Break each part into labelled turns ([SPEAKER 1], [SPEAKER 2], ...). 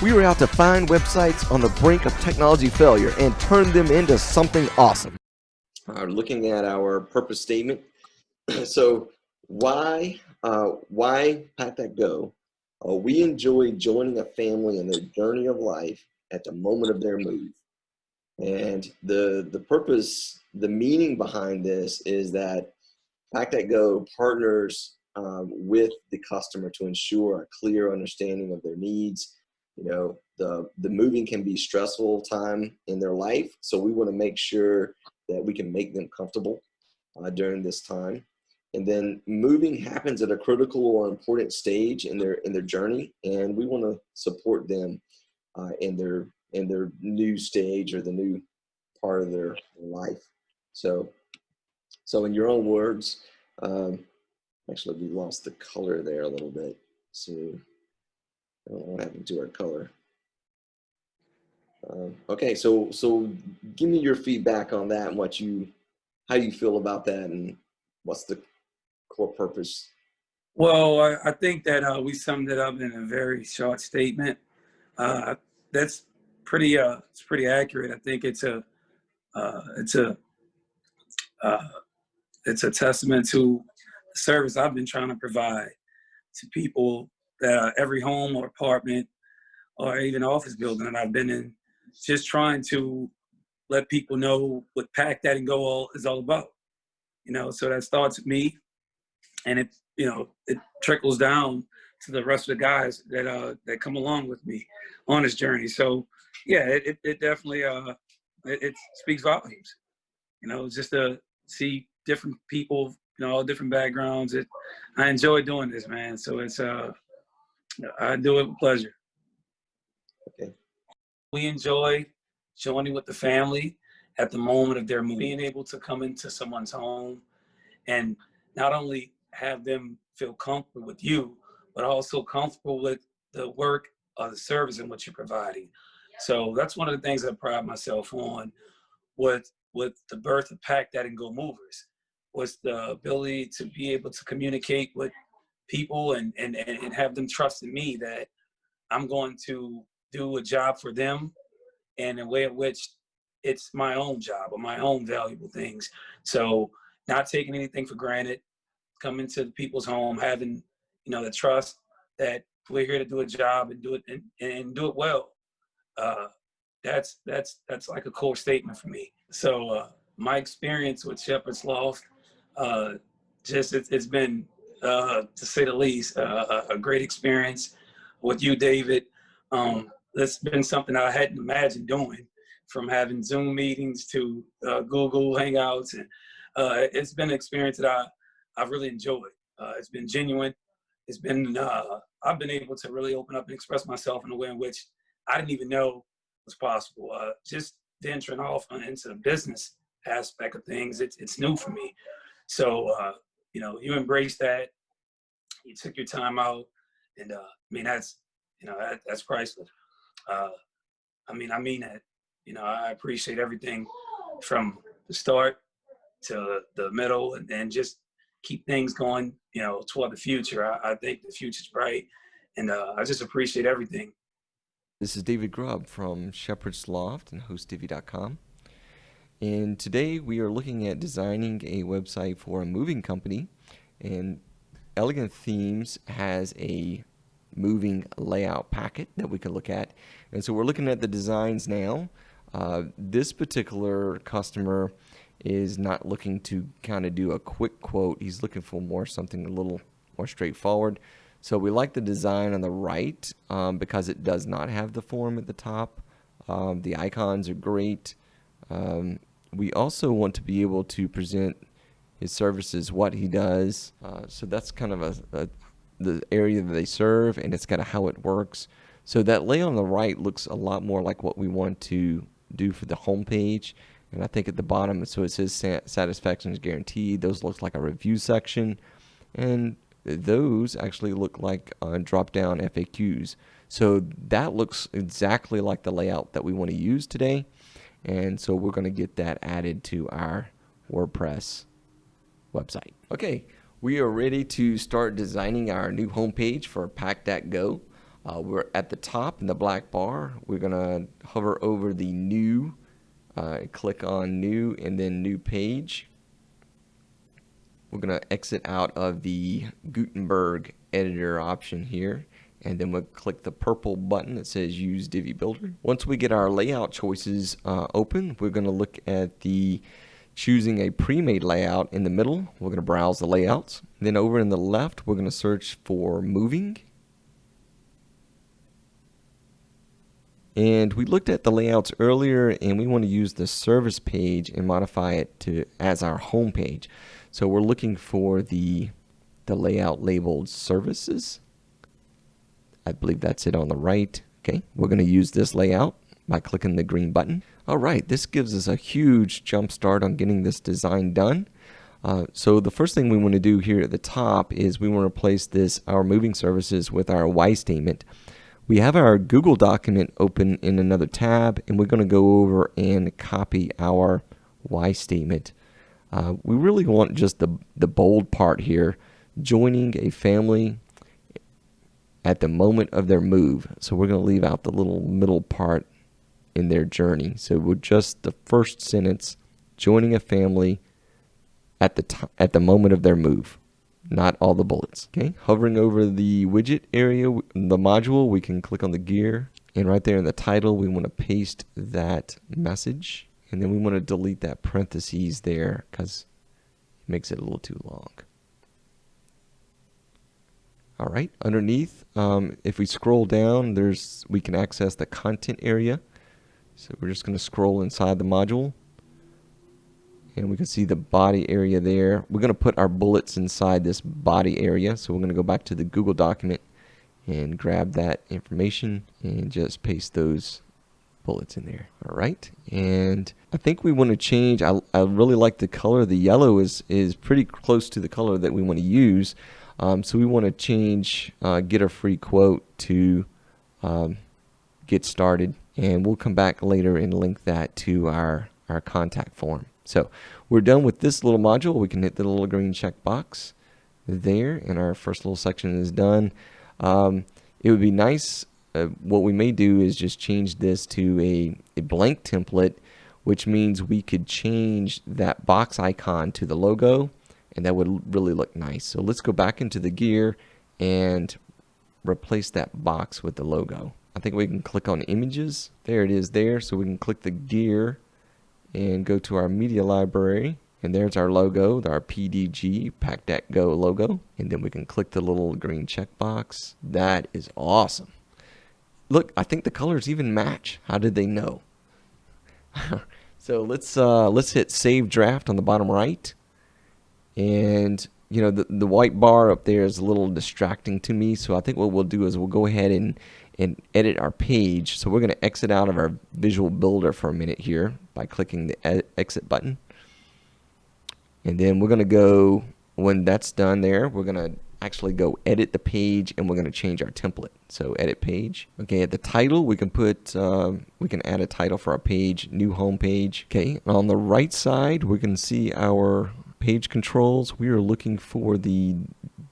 [SPEAKER 1] We were out to find websites on the brink of technology failure and turn them into something awesome. Uh, looking at our purpose statement. so why, uh, why Pack That Go? Uh, we enjoy joining a family in their journey of life at the moment of their move. And the, the purpose, the meaning behind this is that Pack That Go partners um, with the customer to ensure a clear understanding of their needs. You know, the, the moving can be stressful time in their life. So we wanna make sure that we can make them comfortable uh, during this time. And then moving happens at a critical or important stage in their in their journey, and we want to support them uh, in their in their new stage or the new part of their life. So, so in your own words, um, actually we lost the color there a little bit. So, what happened to our color. Um, okay, so so give me your feedback on that and what you, how you feel about that, and what's the core purpose?
[SPEAKER 2] Well, I, I think that uh, we summed it up in a very short statement. Uh, that's pretty. Uh, it's pretty accurate. I think it's a. Uh, it's a. Uh, it's a testament to the service I've been trying to provide to people that every home or apartment or even office building that I've been in just trying to let people know what Pack That and Go all is all about. You know, so that starts with me, and it you know it trickles down to the rest of the guys that uh that come along with me on this journey. So yeah, it it, it definitely uh it, it, speaks volumes. You know, just to see different people, you know, all different backgrounds. It I enjoy doing this, man. So it's uh I do it with pleasure.
[SPEAKER 1] Okay
[SPEAKER 2] we enjoy joining with the family at the moment of their move. Being able to come into someone's home and not only have them feel comfortable with you, but also comfortable with the work or the service and what you're providing. So that's one of the things I pride myself on with with the birth of Pack That and Go Movers was the ability to be able to communicate with people and, and, and have them trust in me that I'm going to do a job for them and a way in which it's my own job or my own valuable things. So not taking anything for granted, coming to the people's home, having, you know, the trust that we're here to do a job and do it and, and do it well. Uh, that's that's that's like a core statement for me. So uh, my experience with Shepherd's Loft, uh, just it's, it's been uh, to say the least uh, a great experience with you, David. Um, that's been something I hadn't imagined doing from having Zoom meetings to uh, Google Hangouts. And uh, it's been an experience that I, I've really enjoyed. Uh, it's been genuine. It's been, uh, I've been able to really open up and express myself in a way in which I didn't even know was possible. Uh, just venturing off into the business aspect of things, it's, it's new for me. So, uh, you know, you embrace that, you took your time out, and I mean, that's, you know, that, that's priceless uh, I mean, I mean it. You know, I appreciate everything from the start to the middle and, and just keep things going, you know, toward the future. I, I think the future's bright and uh, I just appreciate everything.
[SPEAKER 1] This is David Grubb from Shepherd's Loft and HostDivvy.com. And today we are looking at designing a website for a moving company. And Elegant Themes has a moving layout packet that we can look at. And so we're looking at the designs now. Uh, this particular customer is not looking to kind of do a quick quote. He's looking for more something a little more straightforward. So we like the design on the right um, because it does not have the form at the top. Um, the icons are great. Um, we also want to be able to present his services, what he does. Uh, so that's kind of a, a the area that they serve and it's kind of how it works. So that layout on the right looks a lot more like what we want to do for the home page. And I think at the bottom, so it says satisfaction is guaranteed. Those look like a review section. And those actually look like uh, drop down FAQs. So that looks exactly like the layout that we want to use today. And so we're going to get that added to our WordPress website. Okay, we are ready to start designing our new homepage for Pack That Go. Uh, we're at the top in the black bar. We're going to hover over the new, uh, click on new and then new page. We're going to exit out of the Gutenberg editor option here and then we'll click the purple button that says use Divi Builder. Once we get our layout choices uh, open, we're going to look at the choosing a pre-made layout in the middle. We're going to browse the layouts. Then over in the left, we're going to search for moving. And we looked at the layouts earlier and we want to use the service page and modify it to as our home page. So we're looking for the, the layout labeled services. I believe that's it on the right. Okay, we're going to use this layout by clicking the green button. All right, this gives us a huge jump start on getting this design done. Uh, so the first thing we want to do here at the top is we want to replace this our moving services with our why statement. We have our Google document open in another tab and we're going to go over and copy our why statement. Uh, we really want just the, the bold part here, joining a family at the moment of their move. So we're going to leave out the little middle part in their journey. So we're just the first sentence, joining a family at the at the moment of their move, not all the bullets. Okay, hovering over the widget area, the module, we can click on the gear, and right there in the title, we want to paste that message, and then we want to delete that parentheses there because it makes it a little too long. All right, underneath, um, if we scroll down, there's we can access the content area. So we're just going to scroll inside the module. And we can see the body area there. We're going to put our bullets inside this body area. So we're going to go back to the Google document and grab that information and just paste those bullets in there. All right. And I think we want to change. I, I really like the color. The yellow is, is pretty close to the color that we want to use. Um, so we want to change uh, get a free quote to um, get started and we'll come back later and link that to our, our contact form. So we're done with this little module. We can hit the little green check box there and our first little section is done. Um, it would be nice, uh, what we may do is just change this to a, a blank template which means we could change that box icon to the logo and that would really look nice. So let's go back into the gear and replace that box with the logo. I think we can click on images. There it is there. So we can click the gear and go to our media library. And there's our logo, our PDG PackDeck logo. And then we can click the little green checkbox. That is awesome. Look, I think the colors even match. How did they know? so let's uh, let's hit Save Draft on the bottom right and you know the, the white bar up there is a little distracting to me. So I think what we'll do is we'll go ahead and and edit our page. So we're going to exit out of our visual builder for a minute here by clicking the exit button. And then we're going to go when that's done there we're going to actually go edit the page and we're going to change our template. So edit page. Okay at the title we can put um, we can add a title for our page new home page. Okay on the right side we can see our page controls, we are looking for the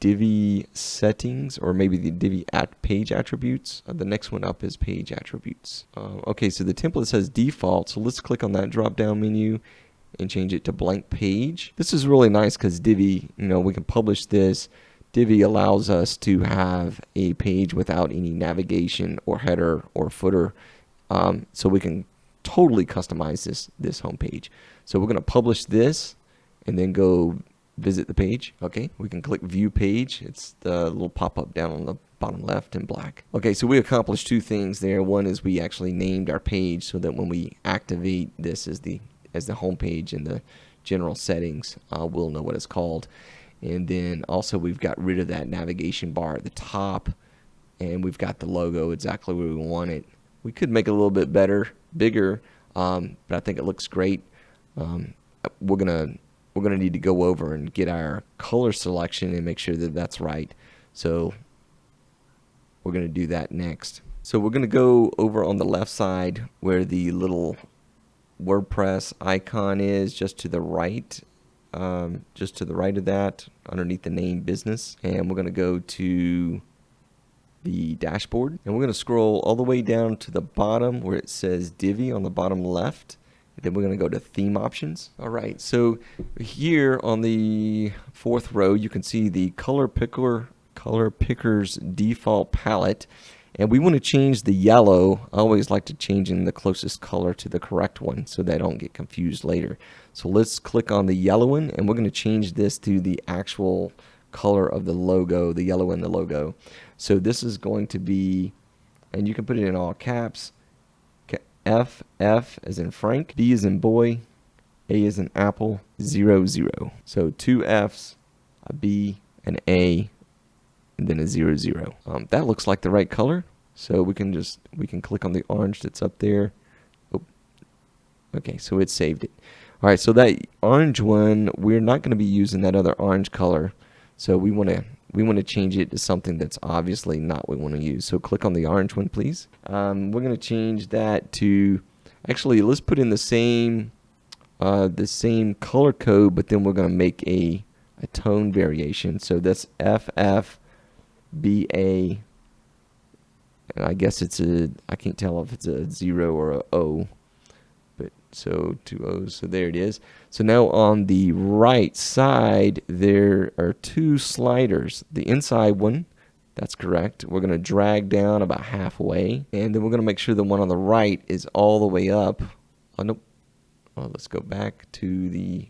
[SPEAKER 1] Divi settings or maybe the Divi at page attributes. Uh, the next one up is page attributes. Uh, okay, so the template says default, so let's click on that drop down menu and change it to blank page. This is really nice because Divi, you know, we can publish this. Divi allows us to have a page without any navigation or header or footer. Um, so we can totally customize this, this home page. So we're going to publish this and then go visit the page. Okay, we can click view page. It's the little pop-up down on the bottom left in black. Okay, so we accomplished two things there. One is we actually named our page so that when we activate this as the as the home page in the general settings, uh, we'll know what it's called. And then also we've got rid of that navigation bar at the top and we've got the logo exactly where we want it. We could make it a little bit better, bigger, um, but I think it looks great. Um, we're going to we're going to need to go over and get our color selection and make sure that that's right. So we're going to do that next. So we're going to go over on the left side where the little WordPress icon is just to the right um, just to the right of that underneath the name business and we're going to go to the dashboard. And we're going to scroll all the way down to the bottom where it says Divi on the bottom left. Then we're going to go to theme options. All right, so here on the fourth row, you can see the color picker, color picker's default palette. And we want to change the yellow. I always like to change in the closest color to the correct one so they don't get confused later. So let's click on the yellow one and we're going to change this to the actual color of the logo, the yellow in the logo. So this is going to be, and you can put it in all caps, F, F as in Frank, B as in boy, A as in apple, zero, zero. So two Fs, a B, an A, and then a zero, zero. Um, that looks like the right color. So we can just, we can click on the orange that's up there. Oh, okay, so it saved it. All right, so that orange one, we're not going to be using that other orange color. So we want to we want to change it to something that's obviously not what we want to use. So click on the orange one, please. Um, we're going to change that to, actually, let's put in the same, uh, the same color code, but then we're going to make a, a tone variation. So that's FFBA, and I guess it's a, I can't tell if it's a zero or a O so two O's, so there it is. So now on the right side, there are two sliders. The inside one, that's correct. We're going to drag down about halfway, and then we're going to make sure the one on the right is all the way up. Oh, nope. Oh, let's go back to the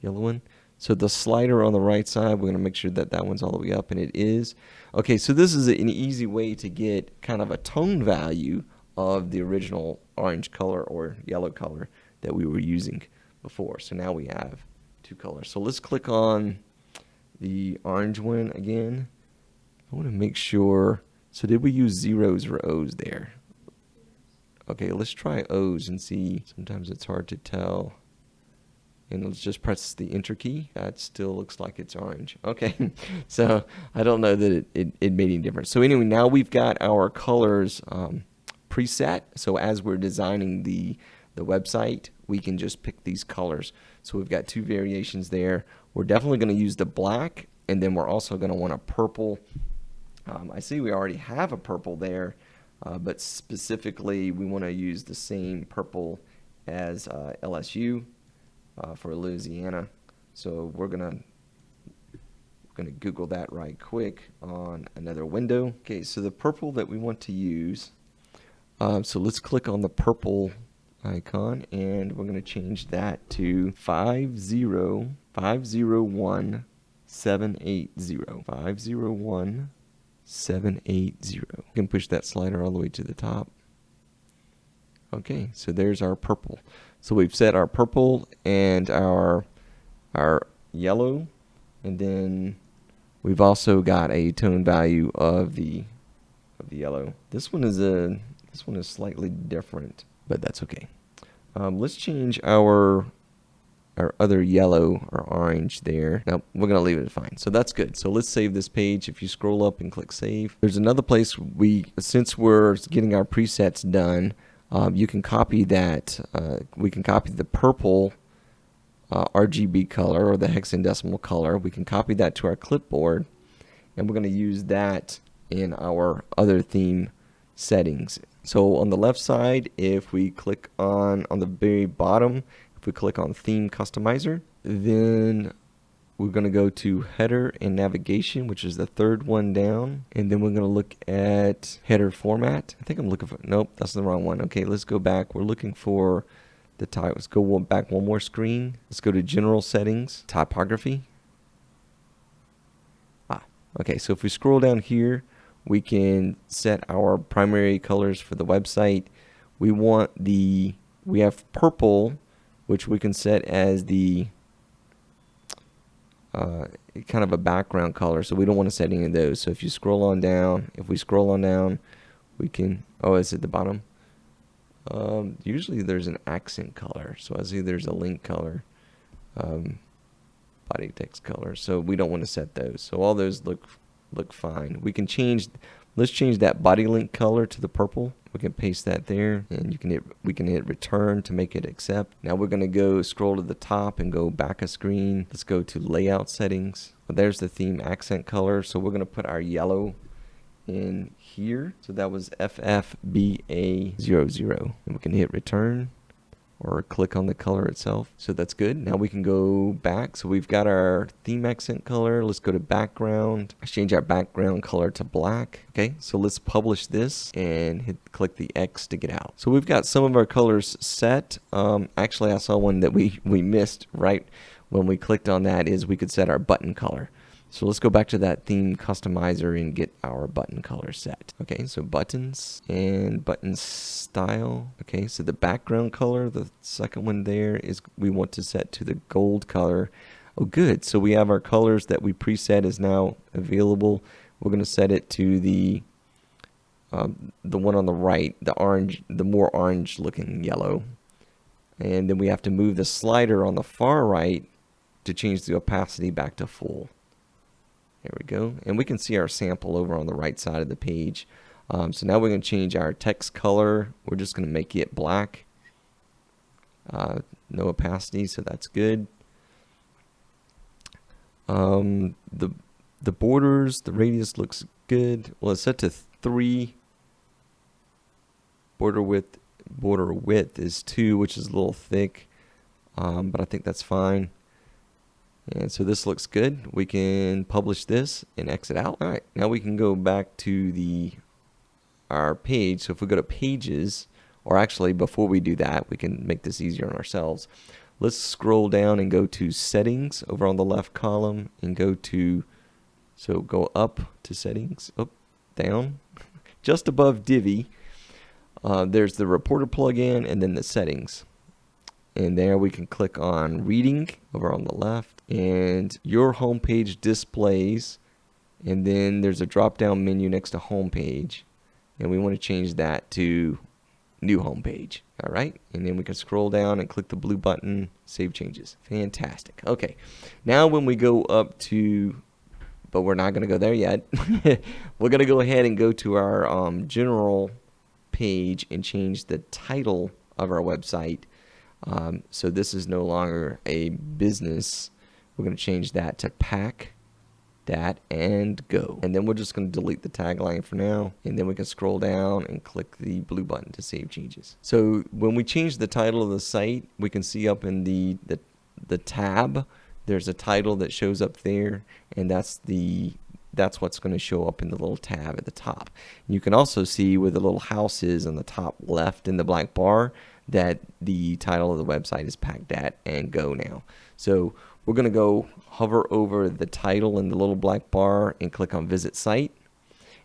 [SPEAKER 1] yellow one. So the slider on the right side, we're going to make sure that that one's all the way up, and it is. Okay, so this is an easy way to get kind of a tone value of the original orange color or yellow color that we were using before. So now we have two colors. So let's click on the orange one again. I want to make sure. So did we use zeros or O's there? Okay, let's try O's and see. Sometimes it's hard to tell. And let's just press the enter key. That still looks like it's orange. Okay, so I don't know that it, it, it, made any difference. So anyway, now we've got our colors um, preset. So as we're designing the, the website, we can just pick these colors. So we've got two variations there. We're definitely going to use the black, and then we're also going to want a purple. Um, I see we already have a purple there, uh, but specifically we want to use the same purple as uh, LSU uh, for Louisiana. So we're going to going to Google that right quick on another window. Okay, so the purple that we want to use um, so let's click on the purple icon and we're going to change that to 50501 780 501 780 you can push that slider all the way to the top. Okay so there's our purple. So we've set our purple and our our yellow and then we've also got a tone value of the of the yellow. This one is a this one is slightly different, but that's okay. Um, let's change our our other yellow or orange there. Now we're gonna leave it fine. So that's good. So let's save this page. If you scroll up and click save, there's another place we, since we're getting our presets done, um, you can copy that. Uh, we can copy the purple uh, RGB color or the hexadecimal color. We can copy that to our clipboard, and we're gonna use that in our other theme settings. So on the left side, if we click on, on the very bottom, if we click on Theme Customizer, then we're going to go to Header and Navigation, which is the third one down. And then we're going to look at Header Format. I think I'm looking for, nope, that's the wrong one. Okay, let's go back. We're looking for the type. Let's go back one more screen. Let's go to General Settings, Typography. Ah, okay, so if we scroll down here, we can set our primary colors for the website. We want the, we have purple, which we can set as the uh, kind of a background color. So we don't want to set any of those. So if you scroll on down, if we scroll on down, we can, oh, it's at the bottom. Um, usually there's an accent color. So I see there's a link color, um, body text color. So we don't want to set those. So all those look look fine. We can change, let's change that body link color to the purple. We can paste that there and you can hit, we can hit return to make it accept. Now we're going to go scroll to the top and go back a screen. Let's go to layout settings. Well, there's the theme accent color. So we're going to put our yellow in here. So that was FFBA00. And we can hit return or click on the color itself. So that's good. Now we can go back. So we've got our theme accent color. Let's go to background. Let's change our background color to black. Okay, so let's publish this and hit click the X to get out. So we've got some of our colors set. Um, actually, I saw one that we, we missed right when we clicked on that is we could set our button color. So let's go back to that theme customizer and get our button color set. Okay, so buttons and button style. Okay, so the background color, the second one there is we want to set to the gold color. Oh, good. So we have our colors that we preset is now available. We're going to set it to the um, the one on the right, the orange, the more orange looking yellow. And then we have to move the slider on the far right to change the opacity back to full. There we go. And we can see our sample over on the right side of the page. Um, so now we're going to change our text color. We're just going to make it black. Uh, no opacity, so that's good. Um, the the borders, the radius looks good. Well, it's set to three. Border width, border width is two, which is a little thick, um, but I think that's fine. And so this looks good. We can publish this and exit out. All right, now we can go back to the our page. So if we go to pages, or actually before we do that, we can make this easier on ourselves. Let's scroll down and go to settings over on the left column and go to, so go up to settings, up, down, just above Divi. Uh, there's the reporter plugin and then the settings. And there we can click on reading over on the left and your homepage displays and then there's a drop down menu next to homepage and we want to change that to new homepage all right? And then we can scroll down and click the blue button save changes. Fantastic okay. Now when we go up to but we're not going to go there yet we're going to go ahead and go to our um, general page and change the title of our website um, so this is no longer a business we're going to change that to pack that and go. And then we're just going to delete the tagline for now. And then we can scroll down and click the blue button to save changes. So when we change the title of the site, we can see up in the, the, the tab, there's a title that shows up there. And that's the that's what's going to show up in the little tab at the top. You can also see where the little house is on the top left in the black bar that the title of the website is pack that and go now. So we're going to go hover over the title in the little black bar and click on visit site.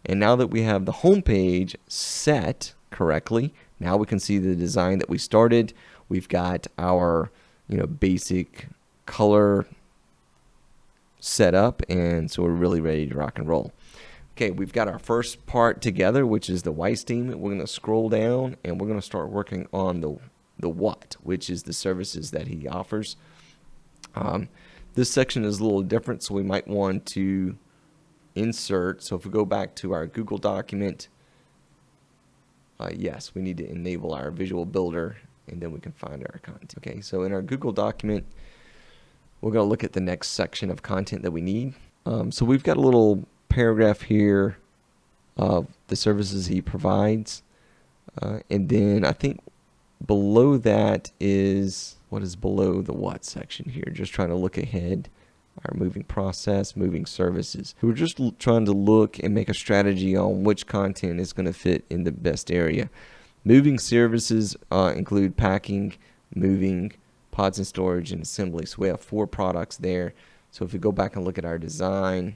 [SPEAKER 1] And now that we have the home page set correctly, now we can see the design that we started. We've got our, you know, basic color set up and so we're really ready to rock and roll. Okay, we've got our first part together, which is the Weiss theme. We're going to scroll down and we're going to start working on the the what, which is the services that he offers. Um, this section is a little different, so we might want to insert. So if we go back to our Google document, uh, yes, we need to enable our visual builder and then we can find our content. Okay, so in our Google document, we're going to look at the next section of content that we need. Um, so we've got a little paragraph here of the services he provides. Uh, and then I think below that is what is below the what section here. Just trying to look ahead. Our moving process, moving services. We're just trying to look and make a strategy on which content is going to fit in the best area. Moving services uh, include packing, moving, pods and storage, and assembly. So we have four products there. So if we go back and look at our design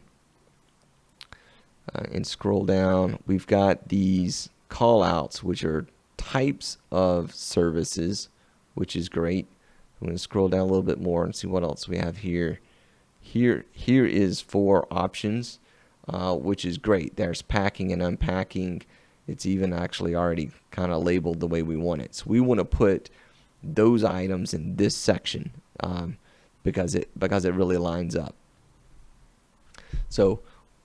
[SPEAKER 1] uh, and scroll down, we've got these callouts, which are types of services, which is great. I'm going to scroll down a little bit more and see what else we have here. Here, here is four options, uh, which is great. There's packing and unpacking. It's even actually already kind of labeled the way we want it. So we want to put those items in this section um, because it because it really lines up. So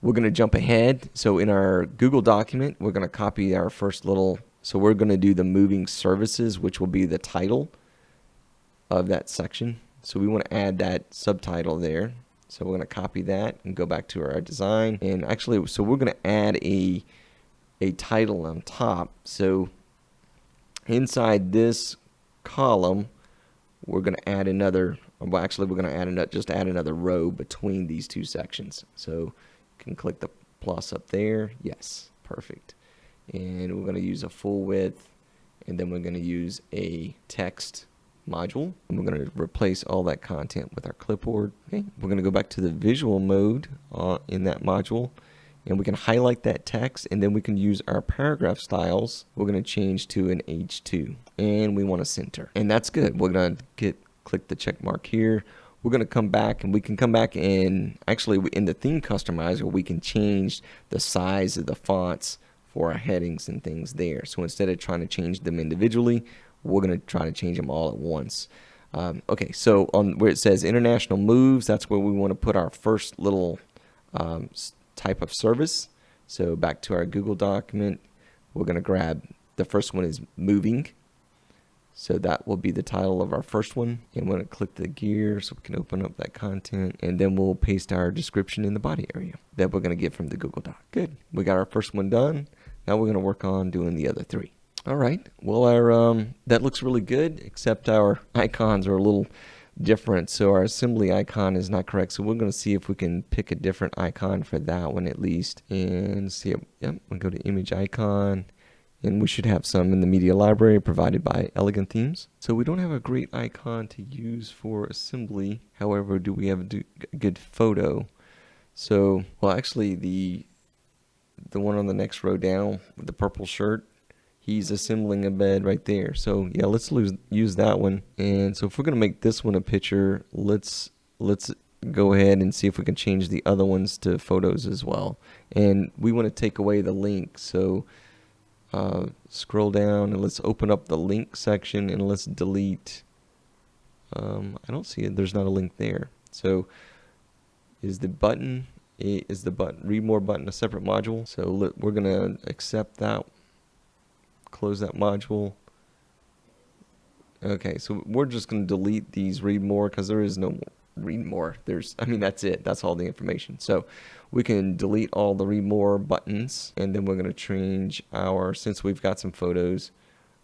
[SPEAKER 1] we're going to jump ahead. So in our Google document, we're going to copy our first little. So we're going to do the moving services, which will be the title of that section. So we want to add that subtitle there. So we're going to copy that and go back to our design. And actually, so we're going to add a, a title on top. So inside this column, we're going to add another, well, actually, we're going to add another, just add another row between these two sections. So can click the plus up there. Yes, perfect. And we're going to use a full width, and then we're going to use a text module. And we're going to replace all that content with our clipboard. Okay, we're going to go back to the visual mode uh, in that module and we can highlight that text and then we can use our paragraph styles. We're going to change to an H2 and we want to center and that's good. We're going to get click the check mark here. We're going to come back and we can come back and actually in the theme customizer we can change the size of the fonts for our headings and things there. So instead of trying to change them individually, we're going to try to change them all at once. Um, okay, so on where it says international moves, that's where we want to put our first little um, type of service. So back to our Google document, we're going to grab the first one is moving. So that will be the title of our first one. And we're going to click the gear so we can open up that content. And then we'll paste our description in the body area that we're going to get from the Google Doc. Good. We got our first one done. Now we're going to work on doing the other three. All right. Well, our um, that looks really good, except our icons are a little different. So our assembly icon is not correct. So we're going to see if we can pick a different icon for that one at least. And see, yep, we'll go to image icon. And we should have some in the media library provided by Elegant Themes. So we don't have a great icon to use for assembly. However, do we have a good photo? So, well, actually, the the one on the next row down with the purple shirt, he's assembling a bed right there. So yeah, let's lose, use that one. And so if we're gonna make this one a picture, let's let's go ahead and see if we can change the other ones to photos as well. And we want to take away the link. So uh, scroll down and let's open up the link section and let's delete. Um, I don't see it. There's not a link there. So is the button is the button read more button a separate module? So we're gonna accept that close that module. Okay, so we're just going to delete these read more because there is no more read more. There's, I mean, that's it. That's all the information. So we can delete all the read more buttons and then we're going to change our, since we've got some photos,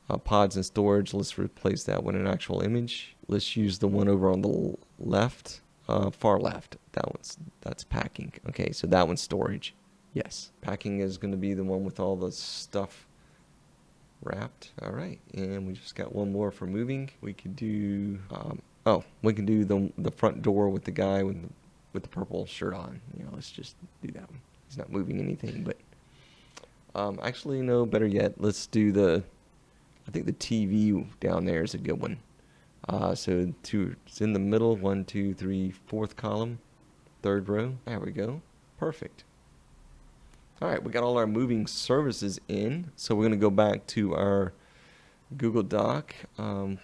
[SPEAKER 1] uh, pods and storage, let's replace that with an actual image. Let's use the one over on the left, uh, far left. That one's, that's packing. Okay, so that one's storage. Yes, packing is going to be the one with all the stuff wrapped. All right, and we just got one more for moving. We could do, um, oh, we can do the the front door with the guy with with the purple shirt on. You know, let's just do that one. He's not moving anything, but um, actually, no, better yet, let's do the, I think the TV down there is a good one. Uh, so two, it's in the middle, one, two, three, fourth column, third row. There we go. Perfect. All right, we got all our moving services in. So we're going to go back to our Google Doc. Um,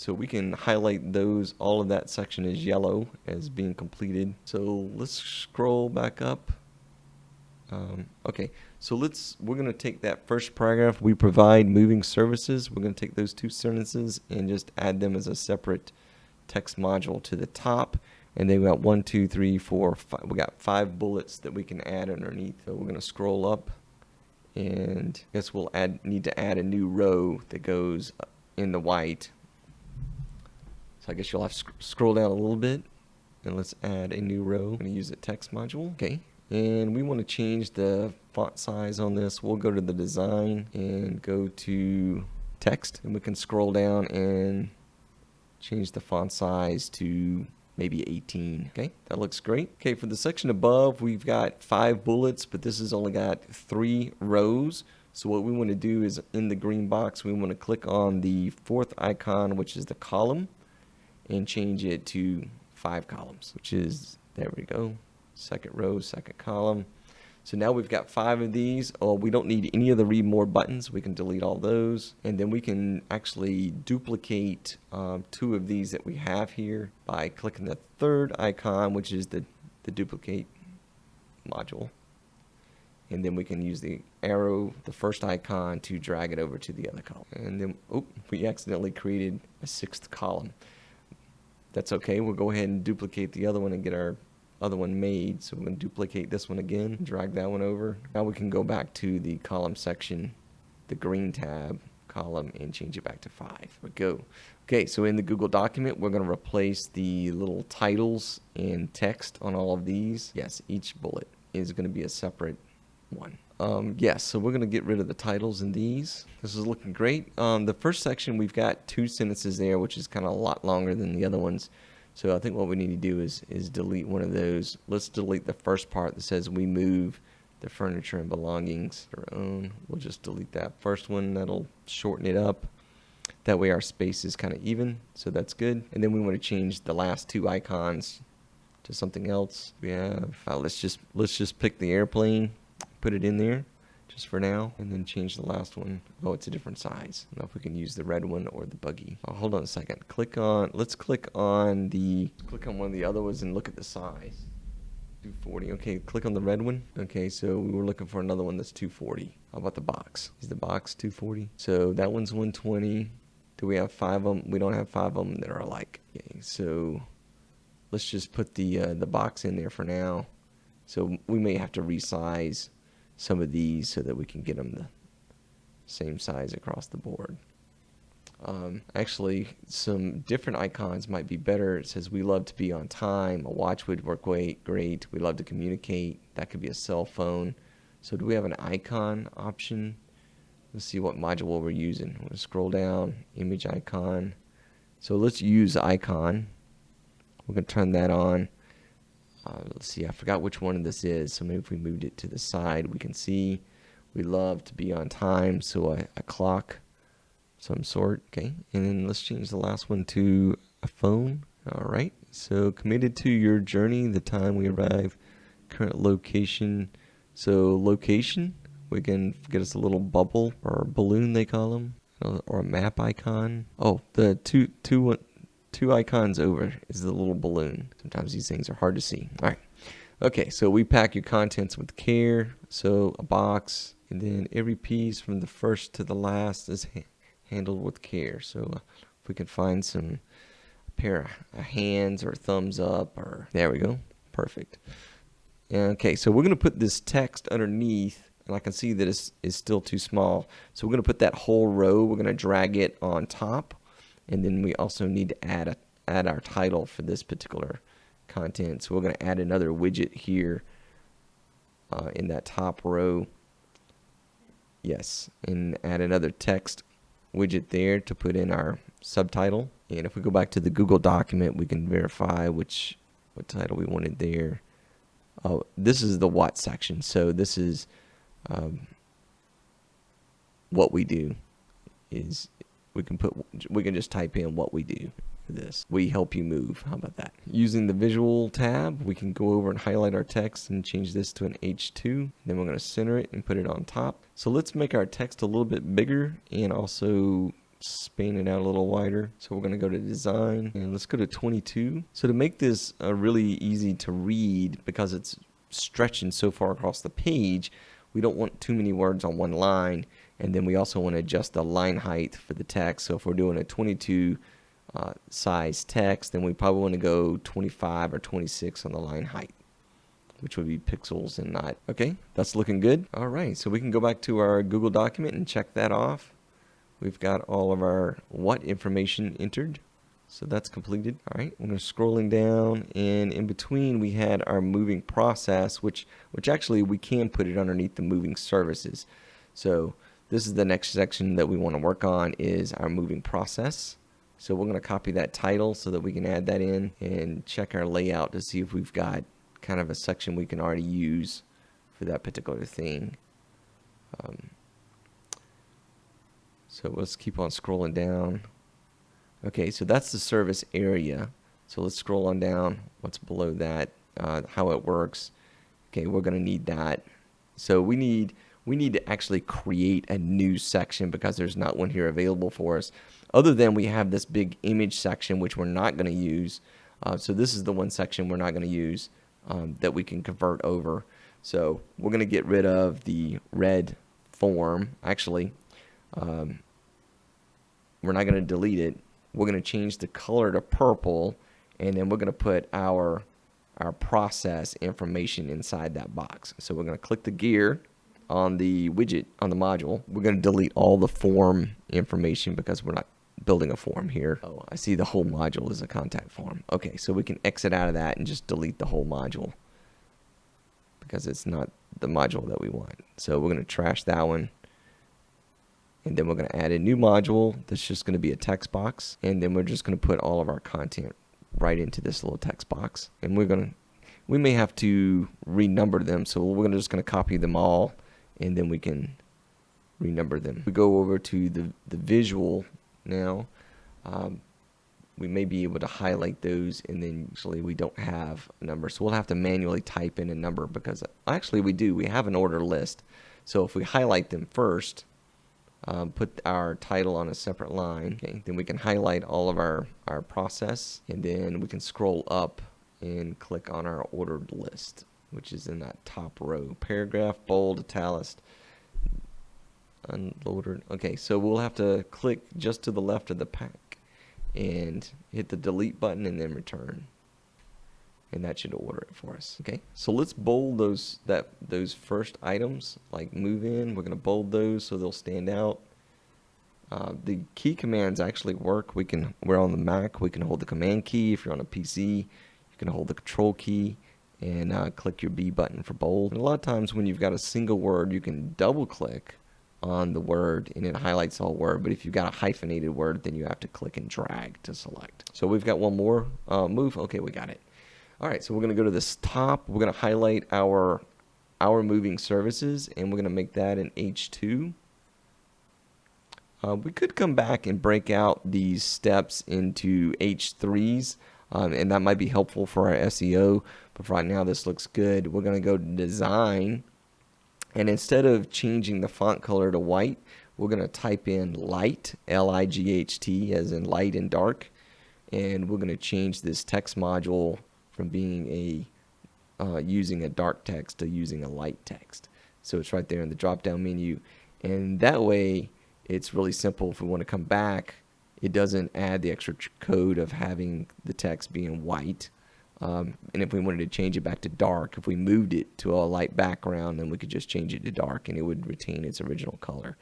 [SPEAKER 1] so we can highlight those, all of that section is yellow as being completed. So let's scroll back up. Um, okay, so let's, we're to take that first paragraph, we provide moving services. We're to take those two sentences and just add them as a separate text module to the top and then we got one, two, three, four, five. We got five bullets that we can add underneath. So we're gonna scroll up, and I guess we'll add need to add a new row that goes in the white. So I guess you'll have to sc scroll down a little bit, and let's add a new row. I'm gonna use a text module. Okay, and we want to change the font size on this. We'll go to the design and go to text, and we can scroll down and change the font size to maybe 18. Okay, that looks great. Okay, for the section above, we've got five bullets, but this has only got three rows. So what we want to do is in the green box, we want to click on the fourth icon, which is the column, and change it to five columns, which is, there we go, second row, second column. So now we've got five of these. Oh, we don't need any of the read more buttons. We can delete all those. And then we can actually duplicate um, two of these that we have here by clicking the third icon, which is the, the duplicate module. And then we can use the arrow, the first icon, to drag it over to the other column. And then, oh, we accidentally created a sixth column. That's okay. We'll go ahead and duplicate the other one and get our other one made. So we're going to duplicate this one again, drag that one over. Now we can go back to the column section, the green tab column, and change it back to five. We go. Okay, so in the Google document, we're going to replace the little titles and text on all of these. Yes, each bullet is going to be a separate one. Um, yes, so we're going to get rid of the titles in these. This is looking great. Um, the first section, we've got two sentences there, which is kind of a lot longer than the other ones. So I think what we need to do is, is delete one of those. Let's delete the first part that says we move the furniture and belongings our own. We'll just delete that first one. That'll shorten it up. That way our space is kind of even, so that's good. And then we want to change the last two icons to something else. We have, uh, let's just let's just pick the airplane, put it in there just for now, and then change the last one. Oh, it's a different size. I don't know if we can use the red one or the buggy. Oh, hold on a second. Click on, let's click on the, click on one of the other ones and look at the size. 240. Okay, click on the red one. Okay, so we were looking for another one that's 240. How about the box? Is the box 240? So that one's 120. Do we have five of them? We don't have five of them that are alike. Okay, so let's just put the uh, the box in there for now. So we may have to resize some of these so that we can get them the same size across the board. Um, actually, some different icons might be better. It says we love to be on time. A watch would work great. Great. We love to communicate. That could be a cell phone. So do we have an icon option? Let's see what module we're using. To scroll down, image icon. So let's use icon. We're going to turn that on. Uh, let's see, I forgot which one of this is. So maybe if we moved it to the side, we can see we love to be on time. So a, a clock some sort. Okay, and then let's change the last one to a phone. All right, so committed to your journey, the time we arrive, current location. So location, we can get us a little bubble or balloon they call them, or a map icon. Oh, the two two two icons over is the little balloon. Sometimes these things are hard to see. All right. Okay, so we pack your contents with care. So a box, and then every piece from the first to the last is ha handled with care. So uh, if we can find some pair of hands or thumbs up, or there we go, perfect. Okay, so we're going to put this text underneath, and I can see that it's, it's still too small. So we're going to put that whole row, we're going to drag it on top, and then we also need to add, a, add our title for this particular content. So we're going to add another widget here uh, in that top row. Yes, and add another text widget there to put in our subtitle. And if we go back to the Google document, we can verify which what title we wanted there. Oh, this is the what section. So this is um, what we do. Is we can put we can just type in what we do for this. We help you move. How about that? Using the visual tab, we can go over and highlight our text and change this to an H2. Then we're going to center it and put it on top. So let's make our text a little bit bigger and also span it out a little wider. So we're going to go to design and let's go to 22. So to make this uh, really easy to read because it's stretching so far across the page, we don't want too many words on one line. And then we also want to adjust the line height for the text. So if we're doing a 22 uh, size text, then we probably want to go 25 or 26 on the line height, which would be pixels and not. Okay, that's looking good. All right, so we can go back to our Google document and check that off. We've got all of our what information entered. So that's completed. All right, we're scrolling down and in between we had our moving process, which, which actually we can put it underneath the moving services. So this is the next section that we want to work on is our moving process. So we're going to copy that title so that we can add that in and check our layout to see if we've got kind of a section we can already use for that particular thing. Um, so let's keep on scrolling down. Okay, so that's the service area. So let's scroll on down. What's below that? Uh, how it works. Okay, we're going to need that. So we need we need to actually create a new section because there's not one here available for us. Other than we have this big image section which we're not going to use. Uh, so this is the one section we're not going to use um, that we can convert over. So we're going to get rid of the red form. Actually, um, we're not going to delete it. We're going to change the color to purple, and then we're going to put our our process information inside that box. So we're going to click the gear on the widget on the module. We're going to delete all the form information because we're not building a form here. Oh, I see the whole module is a contact form. Okay, so we can exit out of that and just delete the whole module because it's not the module that we want. So we're going to trash that one. And then we're going to add a new module that's just going to be a text box. And then we're just going to put all of our content right into this little text box. And we're going to, we may have to renumber them. So we're just going to copy them all and then we can renumber them. We go over to the, the visual now. Um, we may be able to highlight those and then usually we don't have a number. So we'll have to manually type in a number because actually we do. We have an order list. So if we highlight them first, um, put our title on a separate line, okay, then we can highlight all of our, our process and then we can scroll up and click on our ordered list, which is in that top row. Paragraph, bold, italicized, unloaded. Okay, so we'll have to click just to the left of the pack and hit the delete button and then return. And that should order it for us. Okay, so let's bold those that those first items like move in. We're gonna bold those so they'll stand out. Uh, the key commands actually work. We can we're on the Mac. We can hold the command key. If you're on a PC, you can hold the control key and uh, click your B button for bold. And a lot of times when you've got a single word, you can double click on the word and it highlights all word. But if you've got a hyphenated word, then you have to click and drag to select. So we've got one more uh, move. Okay, we got it. All right, so we're going to go to this top. We're going to highlight our our moving services, and we're going to make that an H2. Uh, we could come back and break out these steps into H3s, um, and that might be helpful for our SEO. But right now, this looks good. We're going to go to Design, and instead of changing the font color to white, we're going to type in light, L-I-G-H-T, as in light and dark. And we're going to change this text module from being a uh, using a dark text to using a light text. So it's right there in the drop down menu. And that way, it's really simple. If we want to come back, it doesn't add the extra code of having the text being white. Um, and if we wanted to change it back to dark, if we moved it to a light background, then we could just change it to dark and it would retain its original color.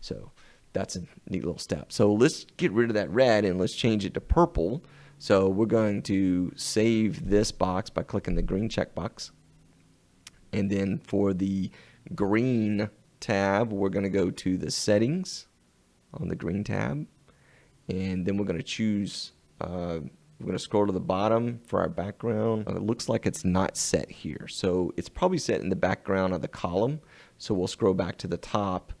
[SPEAKER 1] So that's a neat little step. So let's get rid of that red and let's change it to purple. So we're going to save this box by clicking the green checkbox. And then for the green tab, we're going to go to the settings on the green tab. And then we're going to choose uh, we're going to scroll to the bottom for our background. It looks like it's not set here. So it's probably set in the background of the column. So we'll scroll back to the top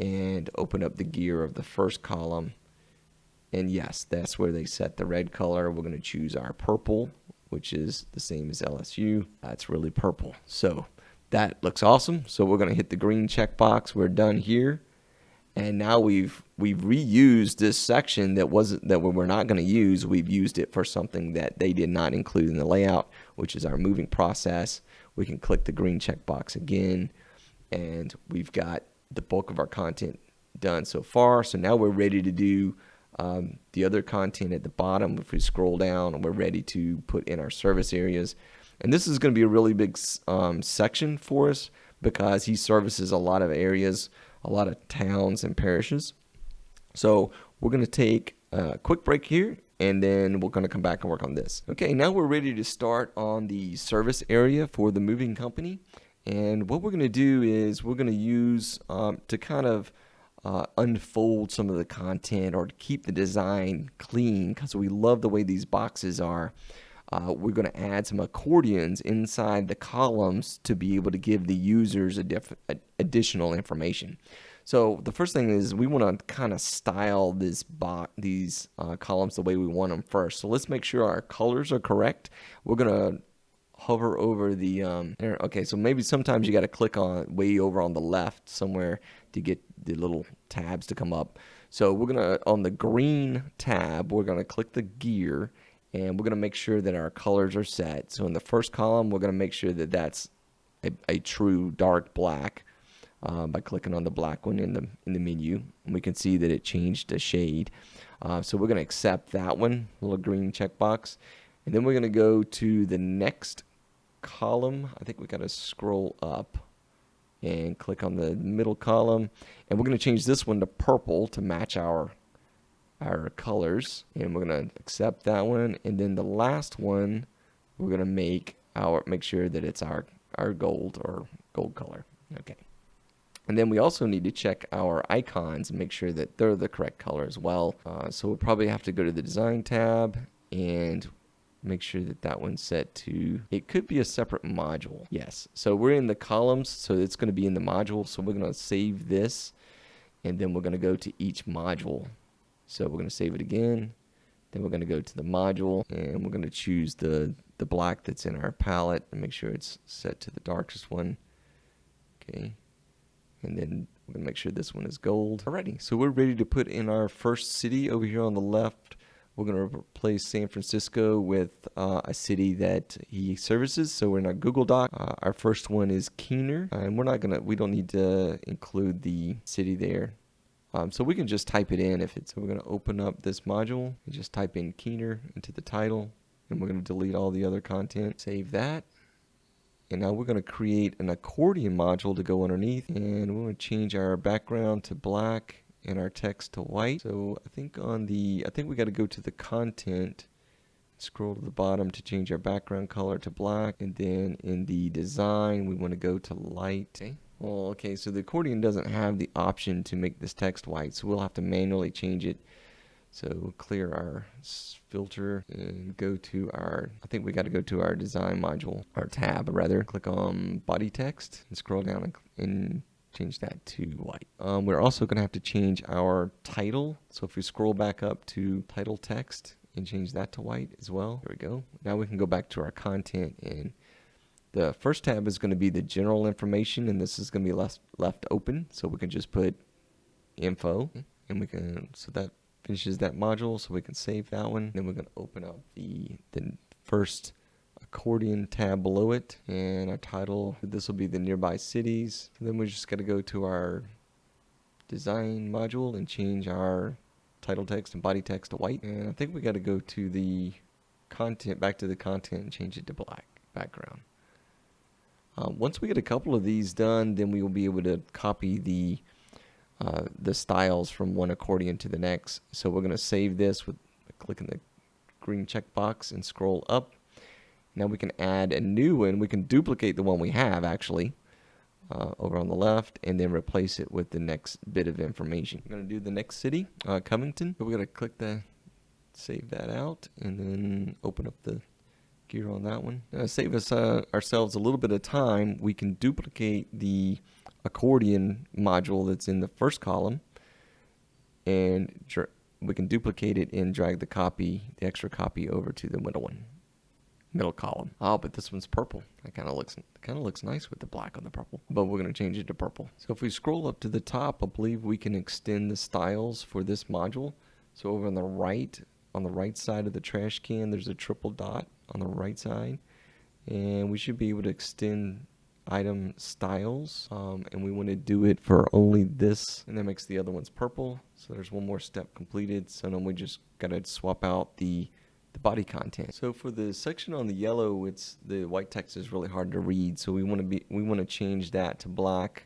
[SPEAKER 1] and open up the gear of the first column. And yes, that's where they set the red color. We're going to choose our purple, which is the same as LSU. That's really purple. So that looks awesome. So we're going to hit the green checkbox. We're done here and now we've we've reused this section that wasn't that we were not going to use. We've used it for something that they did not include in the layout which is our moving process. We can click the green checkbox again and we've got the bulk of our content done so far. So now we're ready to do um, the other content at the bottom. If we scroll down we're ready to put in our service areas. And this is going to be a really big um, section for us because he services a lot of areas a lot of towns and parishes. So we're going to take a quick break here and then we're going to come back and work on this. Okay, now we're ready to start on the service area for the moving company. And what we're going to do is we're going to use um, to kind of uh, unfold some of the content or to keep the design clean because we love the way these boxes are. Uh, we're going to add some accordions inside the columns to be able to give the users a additional information. So the first thing is we want to kind of style this these uh, columns the way we want them first. So let's make sure our colors are correct. We're going to hover over the um, okay so maybe sometimes you got to click on way over on the left somewhere to get the little tabs to come up so we're gonna on the green tab we're gonna click the gear and we're going to make sure that our colors are set. So in the first column, we're going to make sure that that's a, a true dark black uh, by clicking on the black one in the in the menu. And we can see that it changed a shade. Uh, so we're going to accept that one, little green checkbox. And then we're going to go to the next column, I think we got to scroll up and click on the middle column. And we're going to change this one to purple to match our our colors. And we're going to accept that one. And then the last one, we're going to make our make sure that it's our our gold or gold color. Okay. And then we also need to check our icons and make sure that they're the correct color as well. Uh, so we'll probably have to go to the design tab and make sure that that one's set to, it could be a separate module. Yes. So we're in the columns, so it's going to be in the module. So we're going to save this and then we're going to go to each module. So we're going to save it again. Then we're going to go to the module and we're going to choose the, the black that's in our palette and make sure it's set to the darkest one. Okay. And then we're going to make sure this one is gold. Alrighty, so we're ready to put in our first city over here on the left. We're going to replace San Francisco with uh, a city that he services. So we're in our Google Doc. Uh, our first one is Keener, and we're not gonna. We don't need to include the city there. Um, so we can just type it in if it's. So we're going to open up this module and just type in Keener into the title, and we're going to delete all the other content. Save that. And now we're going to create an accordion module to go underneath, and we're going to change our background to black and our text to white. So I think on the, I think we got to go to the content, scroll to the bottom to change our background color to black. And then in the design, we want to go to light. Okay. Well, okay, so the accordion doesn't have the option to make this text white, so we'll have to manually change it. So we'll clear our filter and go to our, I think we got to go to our design module, our tab rather. Click on body text and scroll down and, and change that to white. Um, we're also going to have to change our title. So if we scroll back up to title text and change that to white as well. There we go. Now we can go back to our content and the first tab is going to be the general information and this is going to be left, left open. So we can just put info and we can, so that finishes that module so we can save that one. Then we're going to open up the, the first accordion tab below it and our title this will be the nearby cities and then we're just got to go to our design module and change our title text and body text to white and I think we got to go to the content back to the content and change it to black background um, once we get a couple of these done then we will be able to copy the uh, the styles from one accordion to the next so we're going to save this with clicking the green checkbox and scroll up now we can add a new one. We can duplicate the one we have actually uh, over on the left and then replace it with the next bit of information. I'm going to do the next city, uh, Covington. We're going to click the save that out and then open up the gear on that one. Uh, save us uh, ourselves a little bit of time. We can duplicate the accordion module that's in the first column and we can duplicate it and drag the copy, the extra copy over to the middle one middle column. Oh, but this one's purple. That kind of looks kind of looks nice with the black on the purple. But we're going to change it to purple. So if we scroll up to the top, I believe we can extend the styles for this module. So over on the right, on the right side of the trash can, there's a triple dot on the right side. And we should be able to extend item styles um, and we want to do it for only this and that makes the other ones purple so there's one more step completed so then we just got to swap out the the body content. So for the section on the yellow, it's the white text is really hard to read. So we want to be we want to change that to black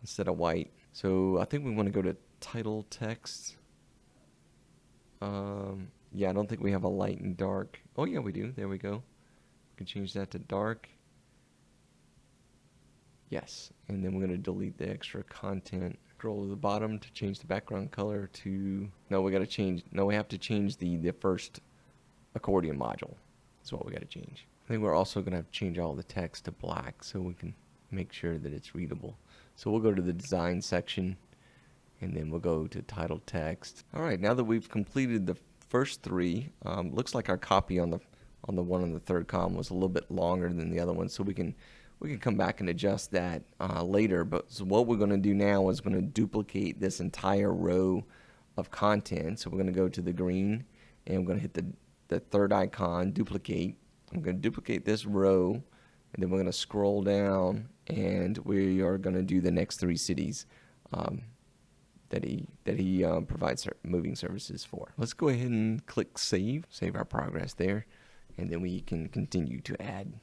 [SPEAKER 1] instead of white. So I think we want to go to title text. Um, yeah, I don't think we have a light and dark. Oh yeah, we do. There we go. We can change that to dark. Yes, and then we're going to delete the extra content. Scroll to the bottom to change the background color to, no, we got to change, no, we have to change the, the first accordion module is what we got to change. I think we're also going to have to change all the text to black so we can make sure that it's readable. So we'll go to the design section and then we'll go to title text. All right, now that we've completed the first three, um, looks like our copy on the on the one on the third column was a little bit longer than the other one, so we can we can come back and adjust that uh, later. But so what we're going to do now is going to duplicate this entire row of content. So we're going to go to the green and we're going to hit the the third icon, duplicate. I'm going to duplicate this row, and then we're going to scroll down, and we are going to do the next three cities um, that he that he um, provides moving services for. Let's go ahead and click save, save our progress there, and then we can continue to add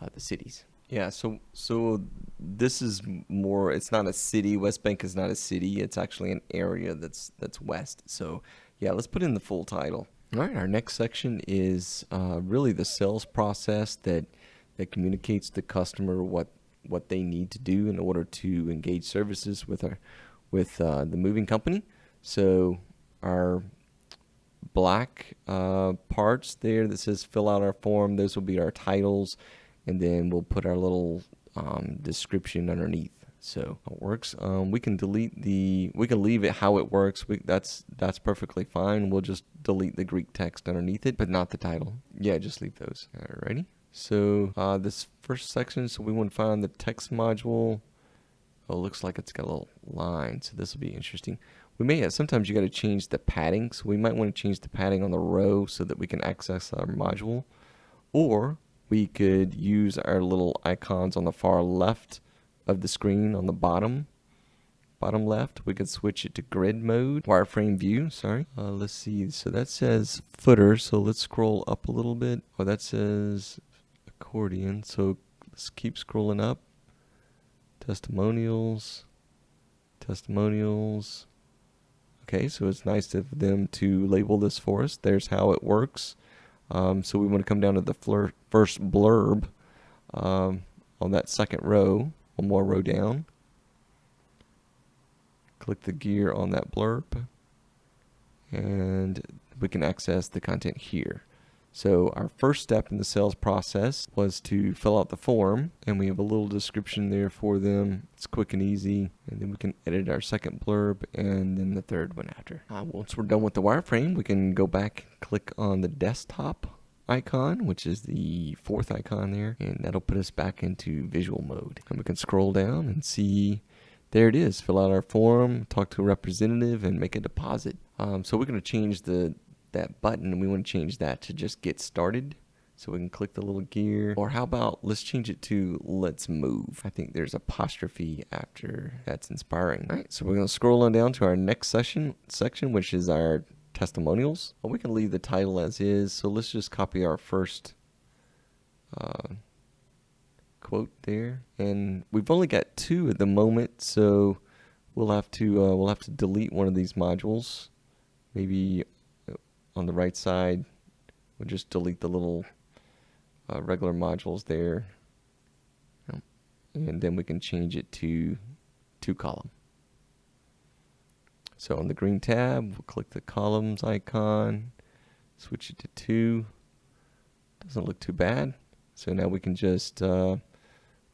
[SPEAKER 1] uh, the cities. Yeah, so so this is more. It's not a city. West Bank is not a city. It's actually an area that's that's west. So yeah, let's put in the full title. All right, our next section is uh, really the sales process that that communicates to the customer what what they need to do in order to engage services with our with uh, the moving company. So our black uh, parts there that says fill out our form, those will be our titles, and then we'll put our little um, description underneath. So it works. Um, we can delete the, we can leave it how it works. We, that's that's perfectly fine. We'll just delete the Greek text underneath it, but not the title. Yeah, just leave those. Alrighty. So uh, this first section, so we want to find the text module. Oh, looks like it's got a little line, so this will be interesting. We may have, sometimes you got to change the padding, so we might want to change the padding on the row so that we can access our module. Or we could use our little icons on the far left of the screen on the bottom bottom left we could switch it to grid mode wireframe view sorry uh, let's see so that says footer so let's scroll up a little bit oh that says accordion. So let's keep scrolling up. Testimonials, testimonials. Okay, so it's nice of them to label this for us. There's how it works. Um, so we want to come down to the first blurb um, on that second row, one more row down. Click the gear on that blurb and we can access the content here. So our first step in the sales process was to fill out the form and we have a little description there for them. It's quick and easy and then we can edit our second blurb and then the third one after. Uh, once we're done with the wireframe we can go back click on the desktop icon which is the fourth icon there and that'll put us back into visual mode and we can scroll down and see there it is fill out our form talk to a representative and make a deposit um, so we're going to change the that button and we want to change that to just get started. So we can click the little gear. Or how about let's change it to let's move. I think there's apostrophe after that's inspiring. All right, so we're going to scroll on down to our next session section, which is our testimonials. We can leave the title as is. So let's just copy our first uh, quote there. And we've only got two at the moment, so we'll have to uh, we'll have to delete one of these modules. Maybe on the right side, we'll just delete the little uh, regular modules there. And then we can change it to two column. So on the green tab, we'll click the columns icon, switch it to two. Doesn't look too bad. So now we can just uh,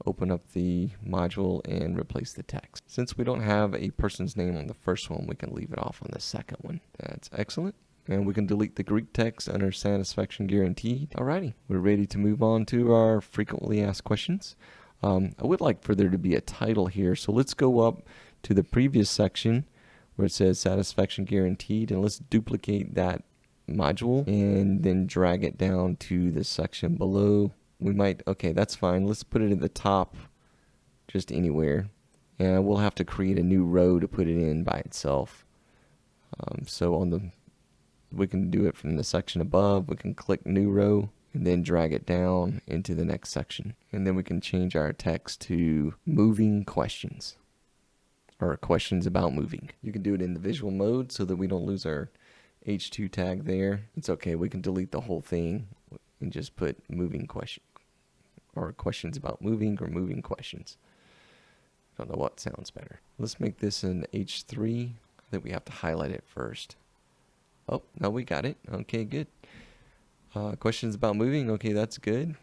[SPEAKER 1] open up the module and replace the text. Since we don't have a person's name on the first one, we can leave it off on the second one. That's excellent and we can delete the Greek text under satisfaction guaranteed. Alrighty, we're ready to move on to our frequently asked questions. Um, I would like for there to be a title here, so let's go up to the previous section where it says satisfaction guaranteed and let's duplicate that module and then drag it down to the section below. We might, okay, that's fine. Let's put it at the top just anywhere. And we'll have to create a new row to put it in by itself. Um, so on the we can do it from the section above. We can click new row and then drag it down into the next section. And then we can change our text to moving questions or questions about moving. You can do it in the visual mode so that we don't lose our H2 tag there. It's okay. We can delete the whole thing and just put moving question or questions about moving or moving questions. I don't know what sounds better. Let's make this an H3. I think we have to highlight it first. Oh, no, we got it. Okay, good. Uh, questions about moving? Okay, that's good.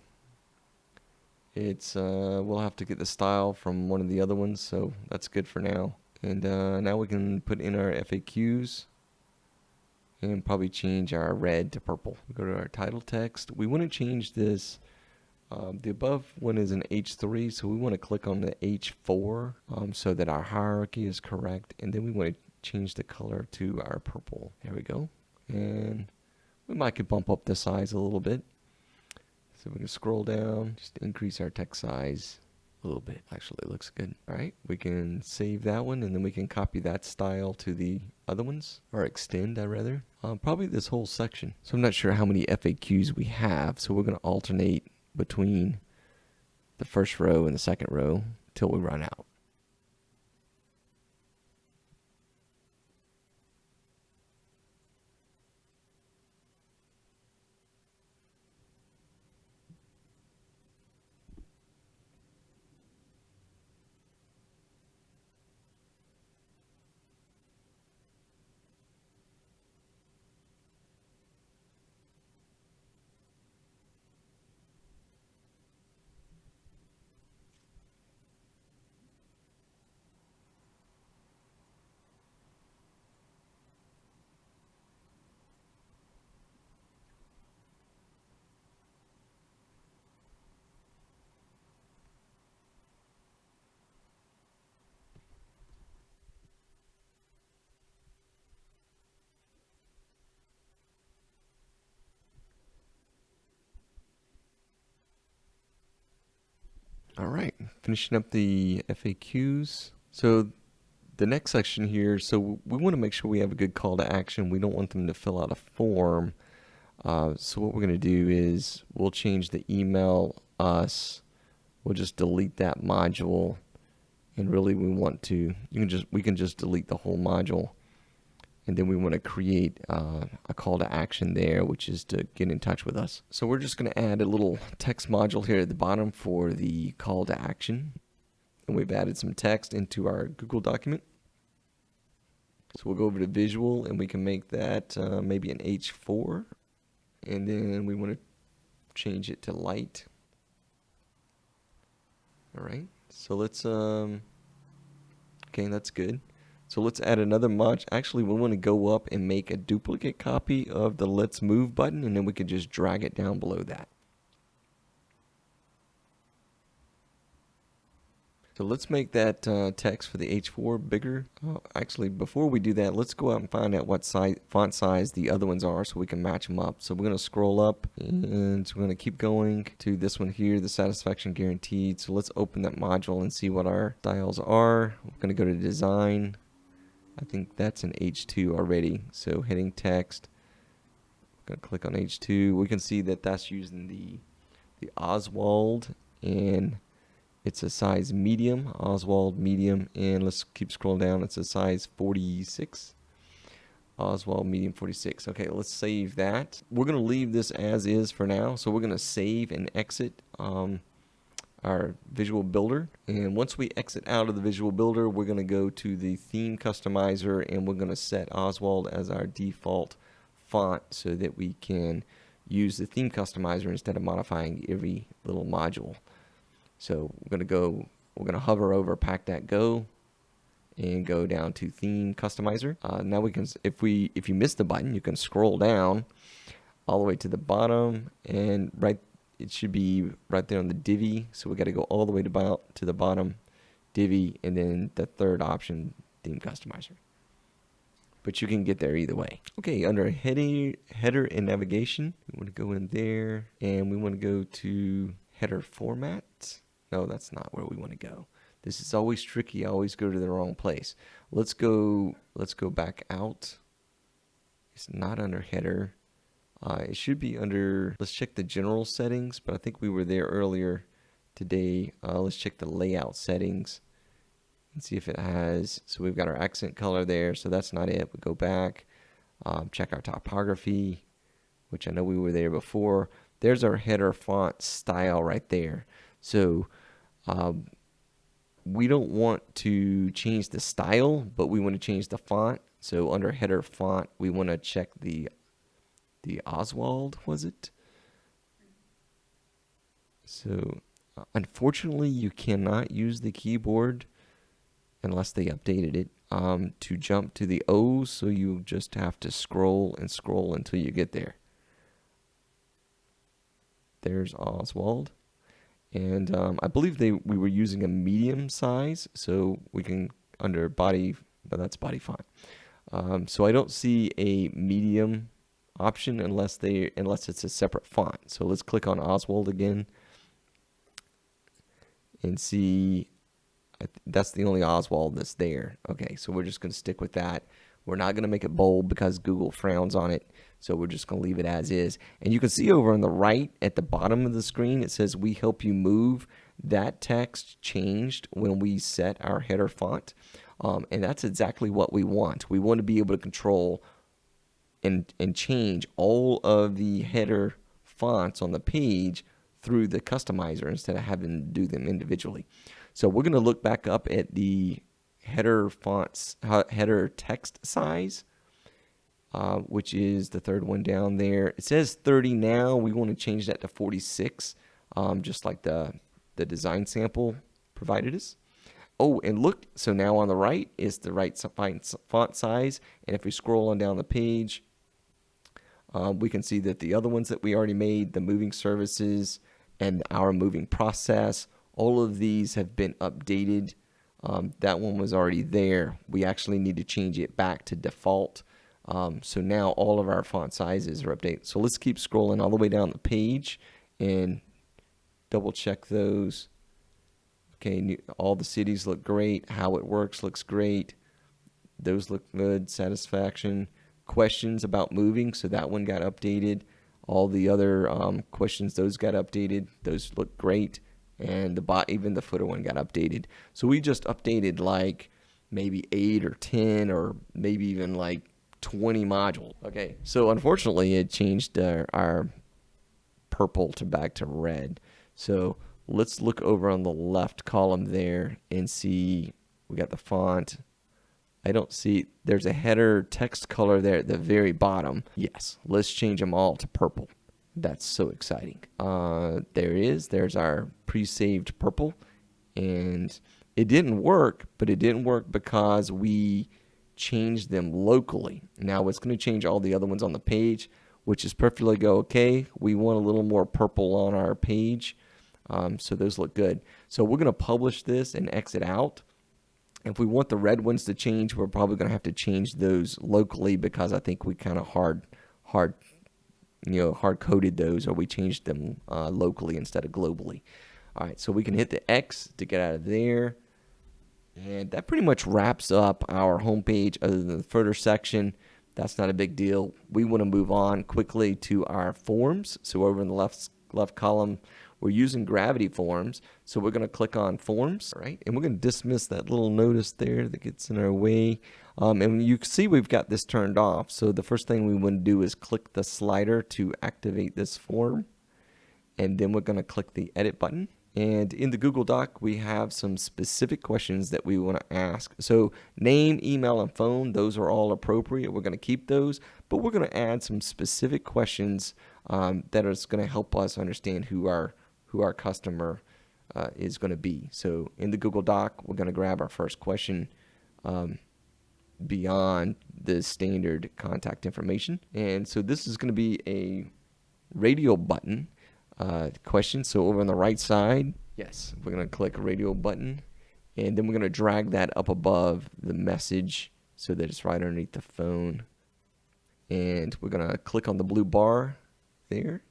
[SPEAKER 1] It's, uh, we'll have to get the style from one of the other ones, so that's good for now. And uh, now we can put in our FAQs and probably change our red to purple. Go to our title text. We want to change this. Um, the above one is an H3, so we want to click on the H4 um, so that our hierarchy is correct. And then we want to change the color to our purple. There we go. And we might could bump up the size a little bit. So we can scroll down, just increase our text size a little bit. Actually, it looks good. All right, we can save that one and then we can copy that style to the other ones, or extend, I rather. Uh, probably this whole section. So I'm not sure how many FAQs we have, so we're going to alternate between the first row and the second row till we run out. All right, finishing up the FAQs. So the next section here, so we want to make sure we have a good call to action. We don't want them to fill out a form. Uh, so what we're going to do is we'll change the email us. We'll just delete that module. And really we want to, you can just, we can just delete the whole module and then we want to create uh, a call to action there which is to get in touch with us. So we're just going to add a little text module here at the bottom for the call to action. And we've added some text into our Google document. So we'll go over to visual and we can make that uh, maybe an H4 and then we want to change it to light. All right. So let's um okay that's good so let's add another mod. Actually, we want to go up and make a duplicate copy of the let's move button and then we can just drag it down below that. So let's make that uh, text for the H4 bigger. Uh, actually, before we do that, let's go out and find out what size, font size the other ones are so we can match them up. So we're going to scroll up and we're going to keep going to this one here, the satisfaction guaranteed. So let's open that module and see what our styles are. We're going to go to design I think that's an H2 already. So heading text, I'm gonna click on H2. We can see that that's using the the Oswald and it's a size medium, Oswald medium, and let's keep scrolling down. It's a size 46. Oswald medium 46. Okay, let's save that. We're gonna leave this as is for now. So we're gonna save and exit. Um, our visual builder. And once we exit out of the visual builder we're going to go to the theme customizer and we're going to set Oswald as our default font so that we can use the theme customizer instead of modifying every little module. So we're going to go we're going to hover over pack that go and go down to theme customizer. Uh, now we can if we if you miss the button you can scroll down all the way to the bottom and right it should be right there on the Divi. So we got to go all the way to, to the bottom, Divi, and then the third option, theme customizer. But you can get there either way. Okay, under header, header and navigation, we want to go in there, and we want to go to header format. No, that's not where we want to go. This is always tricky. I always go to the wrong place. Let's go. Let's go back out. It's not under header. Uh, it should be under, let's check the general settings, but I think we were there earlier today. Uh, let's check the layout settings and see if it has, so we've got our accent color there, so that's not it. We go back, um, check our typography, which I know we were there before. There's our header font style right there. So um, we don't want to change the style, but we want to change the font. So under header font, we want to check the the Oswald, was it? So, uh, unfortunately, you cannot use the keyboard unless they updated it um, to jump to the O. so you just have to scroll and scroll until you get there. There's Oswald. And um, I believe they we were using a medium size, so we can, under body, but that's body font. Um, so I don't see a medium option unless they unless it's a separate font. So let's click on Oswald again and see that's the only Oswald that's there. Okay, so we're just going to stick with that. We're not going to make it bold because Google frowns on it. So we're just going to leave it as is. And you can see over on the right at the bottom of the screen, it says we help you move. that text changed when we set our header font. Um, and that's exactly what we want. We want to be able to control and, and change all of the header fonts on the page through the customizer instead of having to do them individually. So we're going to look back up at the header fonts, header text size, uh, which is the third one down there. It says 30 now. We want to change that to 46, um, just like the, the design sample provided us. Oh, and look, so now on the right is the right font size. And if we scroll on down the page, um, we can see that the other ones that we already made, the moving services and our moving process, all of these have been updated. Um, that one was already there. We actually need to change it back to default. Um, so now all of our font sizes are updated. So let's keep scrolling all the way down the page and double check those. Okay, all the cities look great. How it works looks great. Those look good. Satisfaction. Questions about moving, so that one got updated. All the other um, questions, those got updated. Those look great. And the bot, even the footer one got updated. So we just updated like maybe eight or 10 or maybe even like 20 modules. Okay, so unfortunately it changed our, our purple to back to red. So let's look over on the left column there and see we got the font. I don't see, there's a header text color there at the very bottom. Yes, let's change them all to purple. That's so exciting. Uh, there is. There's our pre-saved purple. And it didn't work, but it didn't work because we changed them locally. Now it's going to change all the other ones on the page, which is perfectly go okay. We want a little more purple on our page. Um, so those look good. So we're going to publish this and exit out. If we want the red ones to change, we're probably going to have to change those locally because I think we kind of hard, hard, you know, hard coded those or we changed them uh, locally instead of globally. All right, so we can hit the X to get out of there. And that pretty much wraps up our homepage other than the further section. That's not a big deal. We want to move on quickly to our forms. So over in the left left column, we're using gravity forms. So we're going to click on forms, right? And we're going to dismiss that little notice there that gets in our way. Um, and you can see we've got this turned off. So the first thing we want to do is click the slider to activate this form. And then we're going to click the edit button. And in the Google Doc, we have some specific questions that we want to ask. So name, email, and phone, those are all appropriate. We're going to keep those, but we're going to add some specific questions um, that are going to help us understand who our who our customer uh, is going to be. So in the Google Doc, we're going to grab our first question um, beyond the standard contact information. And so this is going to be a radio button uh, question. So over on the right side, yes, we're going to click radio button. And then we're going to drag that up above the message so that it's right underneath the phone. And we're going to click on the blue bar there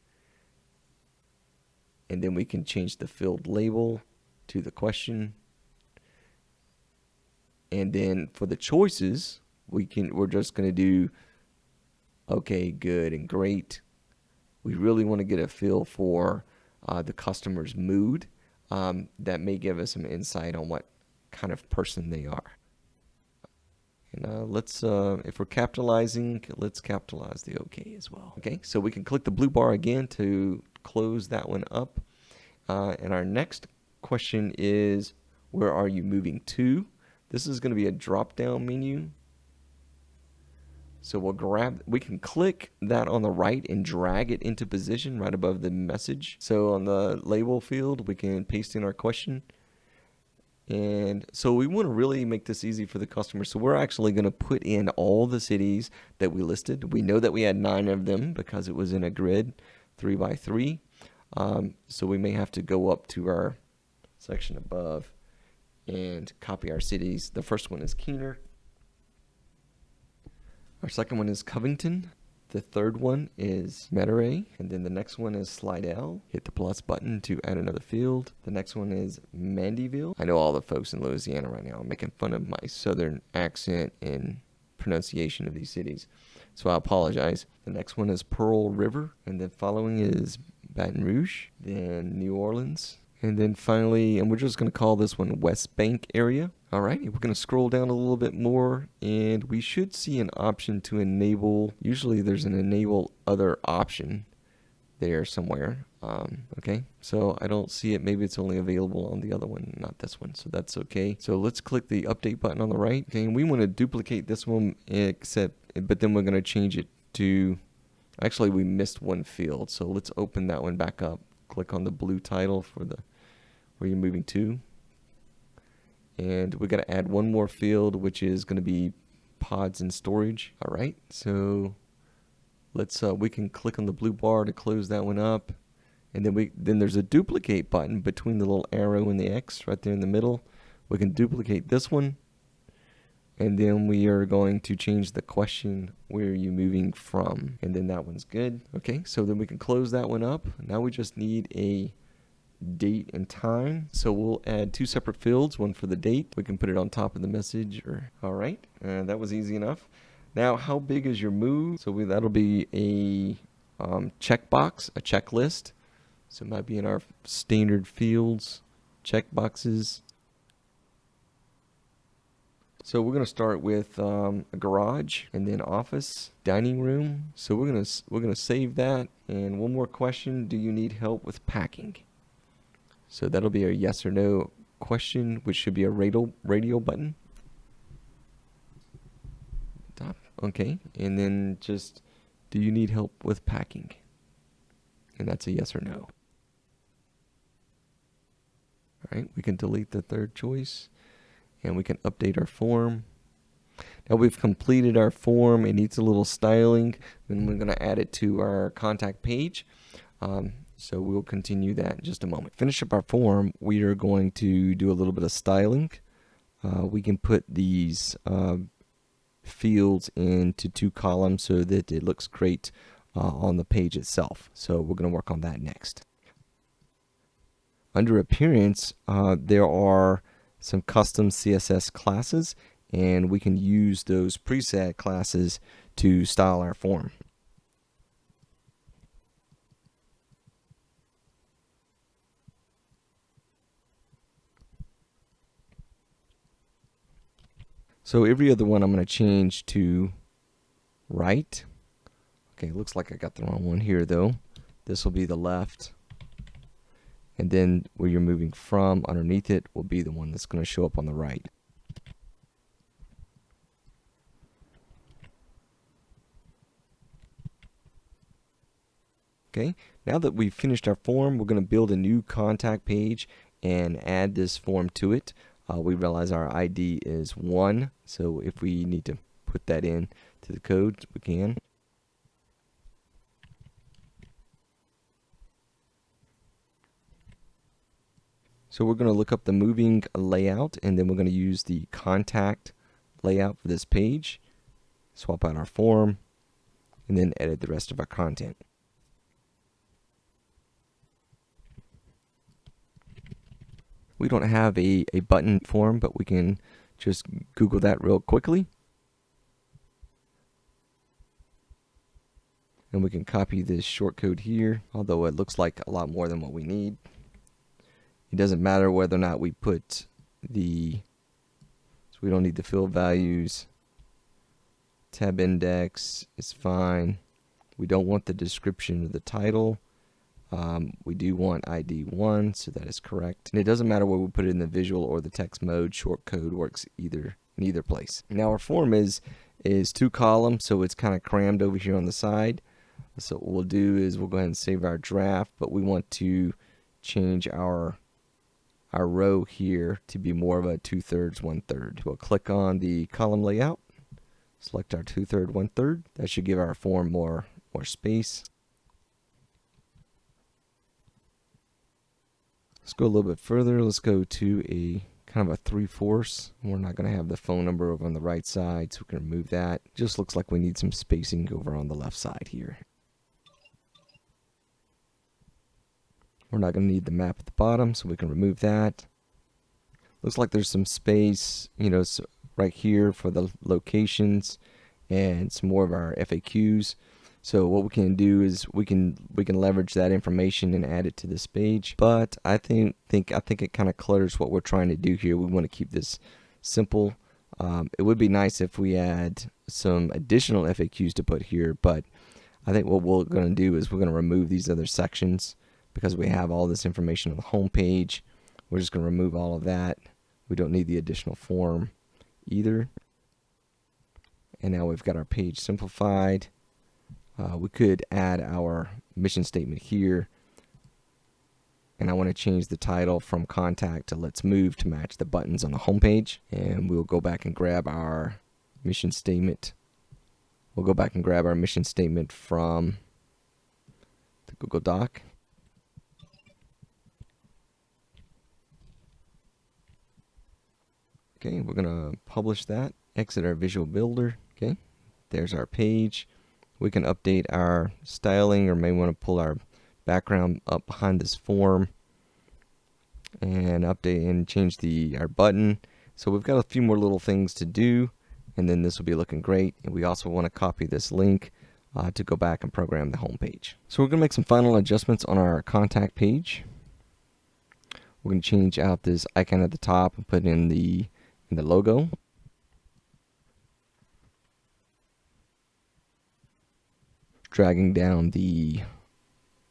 [SPEAKER 1] and then we can change the field label to the question. And then for the choices we can we're just going to do okay good and great. We really want to get a feel for uh, the customer's mood um, that may give us some insight on what kind of person they are. And uh, let's uh, if we're capitalizing let's capitalize the okay as well. Okay so we can click the blue bar again to close that one up. Uh, and our next question is, where are you moving to? This is going to be a drop-down menu. So we'll grab, we can click that on the right and drag it into position right above the message. So on the label field, we can paste in our question. And so we want to really make this easy for the customer. So we're actually going to put in all the cities that we listed. We know that we had nine of them because it was in a grid three by three. Um, so we may have to go up to our section above and copy our cities. The first one is Keener. Our second one is Covington. The third one is Metairie. And then the next one is Slidell. Hit the plus button to add another field. The next one is Mandeville. I know all the folks in Louisiana right now are making fun of my southern accent and pronunciation of these cities. So I apologize. The next one is Pearl River, and then following is Baton Rouge, then New Orleans, And then finally, and we're just going to call this one West Bank area. All right, we're going to scroll down a little bit more and we should see an option to enable. Usually there's an enable other option there somewhere. Um, okay, so I don't see it. Maybe it's only available on the other one, not this one. So that's okay. So let's click the update button on the right. Okay, and we want to duplicate this one, except, but then we're going to change it to, actually we missed one field. So let's open that one back up. Click on the blue title for the, where you're moving to. And we got to add one more field, which is going to be pods and storage. All right, so let's, uh, we can click on the blue bar to close that one up. And then we then there's a duplicate button between the little arrow and the X right there in the middle. We can duplicate this one. And then we are going to change the question where are you moving from? And then that one's good. Okay so then we can close that one up. Now we just need a date and time. So we'll add two separate fields one for the date. We can put it on top of the message or all right uh, that was easy enough now how big is your move so we, that'll be a um, checkbox a checklist so it might be in our standard fields, checkboxes. So we're going to start with um, a garage and then office, dining room. So we're going to we're going to save that. And one more question, do you need help with packing? So that'll be a yes or no question, which should be a radio radio button. Top. Okay. And then just do you need help with packing? And that's a yes or no. All right, we can delete the third choice and we can update our form. Now we've completed our form. It needs a little styling. Then we're going to add it to our contact page. Um, so we'll continue that in just a moment. Finish up our form. We are going to do a little bit of styling. Uh, we can put these uh, fields into two columns so that it looks great uh, on the page itself. So we're going to work on that next under appearance, uh, there are some custom CSS classes and we can use those preset classes to style our form. So every other one I'm going to change to right. Okay, looks like I got the wrong one here though. This will be the left and then where you're moving from underneath it will be the one that's going to show up on the right. Okay, now that we've finished our form, we're going to build a new contact page and add this form to it. Uh, we realize our ID is 1, so if we need to put that in to the code, we can. So we're going to look up the moving layout and then we're going to use the contact layout for this page, swap out our form, and then edit the rest of our content. We don't have a, a button form, but we can just Google that real quickly. And we can copy this shortcode here, although it looks like a lot more than what we need. It doesn't matter whether or not we put the, so we don't need the field values. Tab index is fine. We don't want the description of the title. Um, we do want ID 1, so that is correct. And it doesn't matter whether we put it in the visual or the text mode. Short code works either in either place. Now our form is is two columns, so it's kind of crammed over here on the side. So what we'll do is we'll go ahead and save our draft, but we want to change our our row here to be more of a two-thirds, one-third. We'll click on the column layout, select our two-third, one-third. That should give our form more, more space. Let's go a little bit further. Let's go to a kind of a three-fourths. We're not going to have the phone number over on the right side, so we can remove that. Just looks like we need some spacing over on the left side here. We're not going to need the map at the bottom, so we can remove that. Looks like there's some space, you know, right here for the locations and some more of our FAQs. So what we can do is we can we can leverage that information and add it to this page. But I think think I think it kind of clutters what we're trying to do here. We want to keep this simple. Um, it would be nice if we add some additional FAQs to put here, but I think what we're going to do is we're going to remove these other sections because we have all this information on the home page. We're just going to remove all of that. We don't need the additional form either. And now we've got our page simplified. Uh, we could add our mission statement here. And I want to change the title from contact to let's move to match the buttons on the home page. And we'll go back and grab our mission statement. We'll go back and grab our mission statement from the Google Doc. Okay, we're going to publish that, exit our visual builder. Okay, there's our page. We can update our styling or may want to pull our background up behind this form and update and change the our button. So we've got a few more little things to do and then this will be looking great. And we also want to copy this link uh, to go back and program the home page. So we're going to make some final adjustments on our contact page. We're going to change out this icon at the top and put in the in the logo. Dragging down the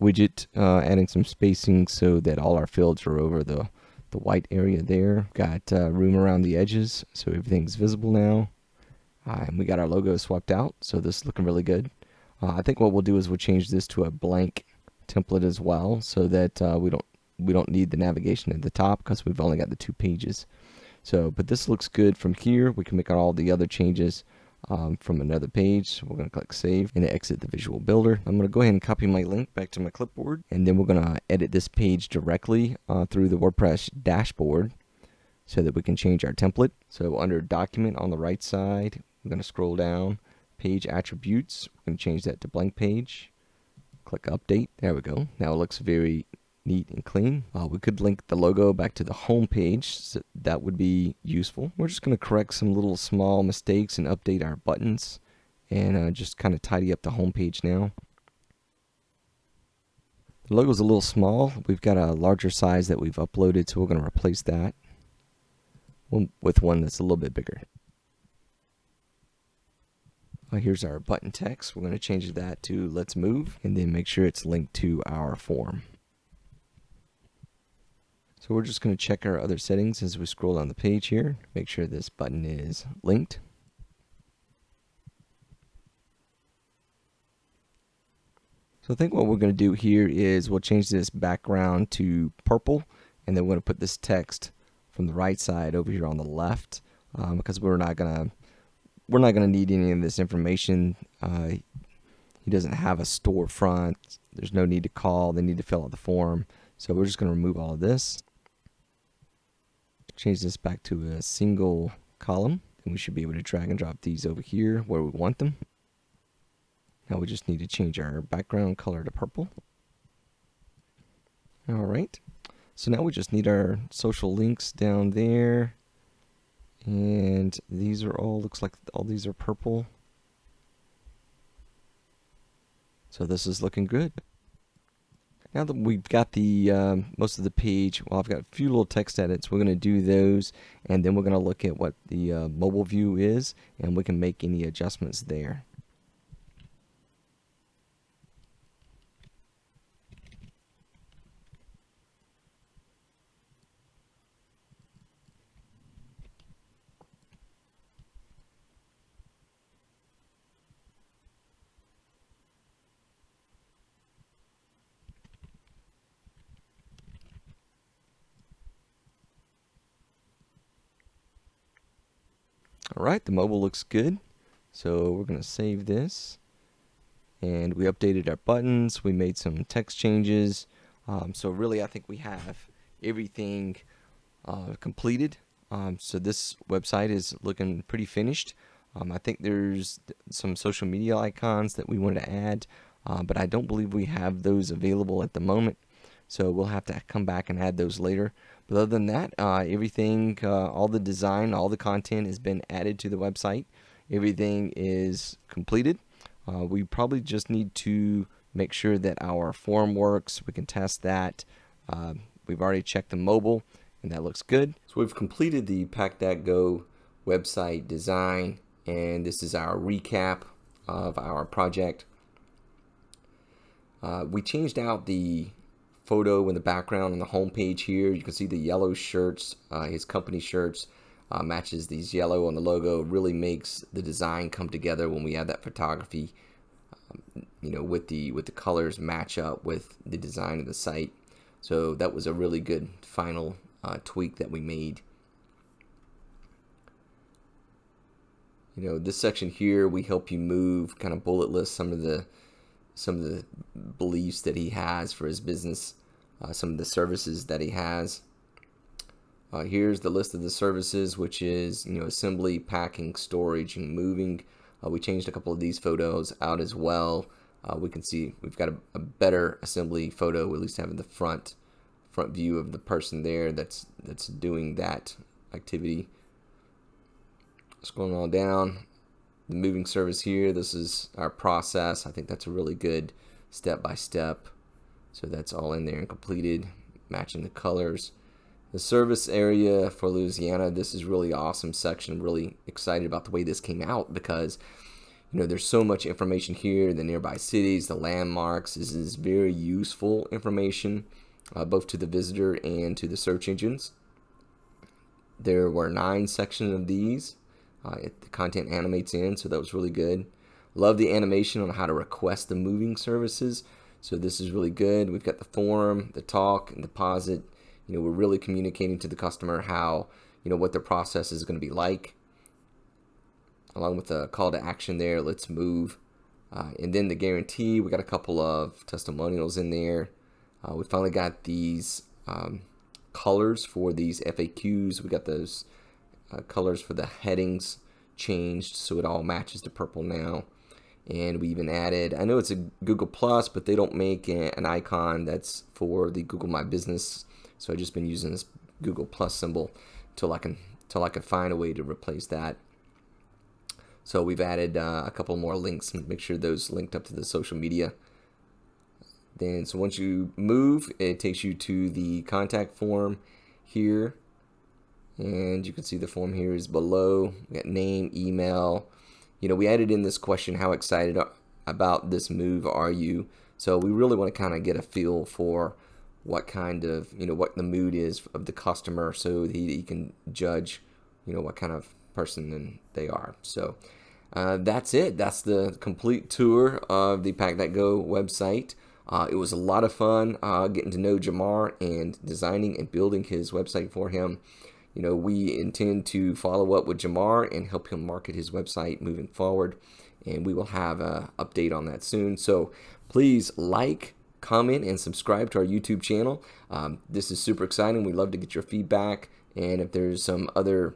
[SPEAKER 1] widget, uh, adding some spacing so that all our fields are over the, the white area there. Got uh, room around the edges so everything's visible now. Uh, and we got our logo swapped out, so this is looking really good. Uh, I think what we'll do is we'll change this to a blank template as well so that uh, we don't we don't need the navigation at the top because we've only got the two pages. So, but this looks good from here. We can make all the other changes um, from another page. We're going to click Save and exit the Visual Builder. I'm going to go ahead and copy my link back to my clipboard, and then we're going to edit this page directly uh, through the WordPress dashboard so that we can change our template. So under Document on the right side, we're going to scroll down, Page Attributes. We're going to change that to Blank Page. Click Update. There we go. Now it looks very neat and clean. Uh, we could link the logo back to the home page. So that would be useful. We're just going to correct some little small mistakes and update our buttons and uh, just kind of tidy up the home page now. The logo is a little small. We've got a larger size that we've uploaded, so we're going to replace that with one that's a little bit bigger. Uh, here's our button text. We're going to change that to let's move and then make sure it's linked to our form. So we're just going to check our other settings as we scroll down the page here. Make sure this button is linked. So I think what we're going to do here is we'll change this background to purple and then we're going to put this text from the right side over here on the left um, because we're not going to we're not going to need any of this information. Uh, he doesn't have a storefront. There's no need to call. They need to fill out the form. So we're just going to remove all of this change this back to a single column and we should be able to drag and drop these over here where we want them. Now we just need to change our background color to purple. Alright, so now we just need our social links down there. And these are all, looks like all these are purple. So this is looking good. Now that we've got the um, most of the page, well, I've got a few little text edits. We're going to do those, and then we're going to look at what the uh, mobile view is, and we can make any adjustments there. Alright, the mobile looks good. So we're going to save this. And we updated our buttons. We made some text changes. Um, so really, I think we have everything uh, completed. Um, so this website is looking pretty finished. Um, I think there's some social media icons that we want to add, uh, but I don't believe we have those available at the moment. So we'll have to come back and add those later. But other than that, uh, everything, uh, all the design, all the content has been added to the website. Everything is completed. Uh, we probably just need to make sure that our form works. We can test that. Uh, we've already checked the mobile and that looks good. So we've completed the Pack.go website design and this is our recap of our project. Uh, we changed out the photo in the background on the home page here. You can see the yellow shirts, uh, his company shirts uh, matches these yellow on the logo. Really makes the design come together when we add that photography, um, you know, with the with the colors match up with the design of the site. So that was a really good final uh, tweak that we made. You know, this section here, we help you move, kind of bullet list some of the some of the beliefs that he has for his business, uh, some of the services that he has. Uh, here's the list of the services, which is you know assembly, packing, storage, and moving. Uh, we changed a couple of these photos out as well. Uh, we can see we've got a, a, better assembly photo, at least having the front front view of the person there that's that's doing that activity. Scrolling all down, the moving service here. This is our process. I think that's a really good step by step. So that's all in there and completed, matching the colors. The service area for Louisiana, this is really awesome section. Really excited about the way this came out because you know there's so much information here, the nearby cities, the landmarks. This is very useful information uh, both to the visitor and to the search engines. There were nine sections of these. Uh, it, the content animates in, so that was really good. Love the animation on how to request the moving services. So this is really good. We've got the form, the talk, and deposit. You know, we're really communicating to the customer how, you know, what their process is going to be like. Along with the call to action there, let's move. Uh, and then the guarantee, we got a couple of testimonials in there. Uh, we finally got these um, colors for these FAQs. We got those uh, colors for the headings changed so it all matches to purple now. And we even added I know it's a Google Plus but they don't make an icon that's for the Google My Business. So I've just been using this Google Plus symbol till I can till I can find a way to replace that. So we've added uh, a couple more links make sure those linked up to the social media. Then so once you move it takes you to the contact form here and you can see the form here is below. We got name email. You know we added in this question how excited about this move are you? So we really want to kind of get a feel for what kind of you know what the mood is of the customer so he, he can judge you know what kind of person they are. So uh, that's it. That's the complete tour of the pack.go website. Uh, it was a lot of fun uh, getting to know Jamar and designing and building his website for him you know, we intend to follow up with Jamar and help him market his website moving forward. And we will have an update on that soon. So please like, comment, and subscribe to our YouTube channel. Um, this is super exciting. We'd love to get your feedback. And if there's some other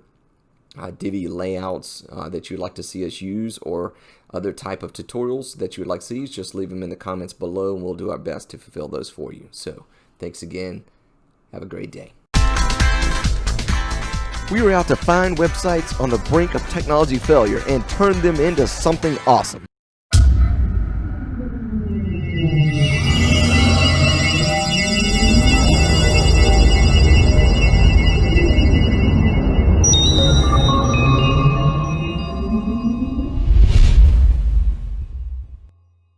[SPEAKER 1] uh, Divi layouts uh, that you'd like to see us use or other type of tutorials that you would like to see, just leave them in the comments below and we'll do our best to fulfill those for you. So thanks again. Have a great day. We were out to find websites on the brink of technology failure and turn them into something awesome.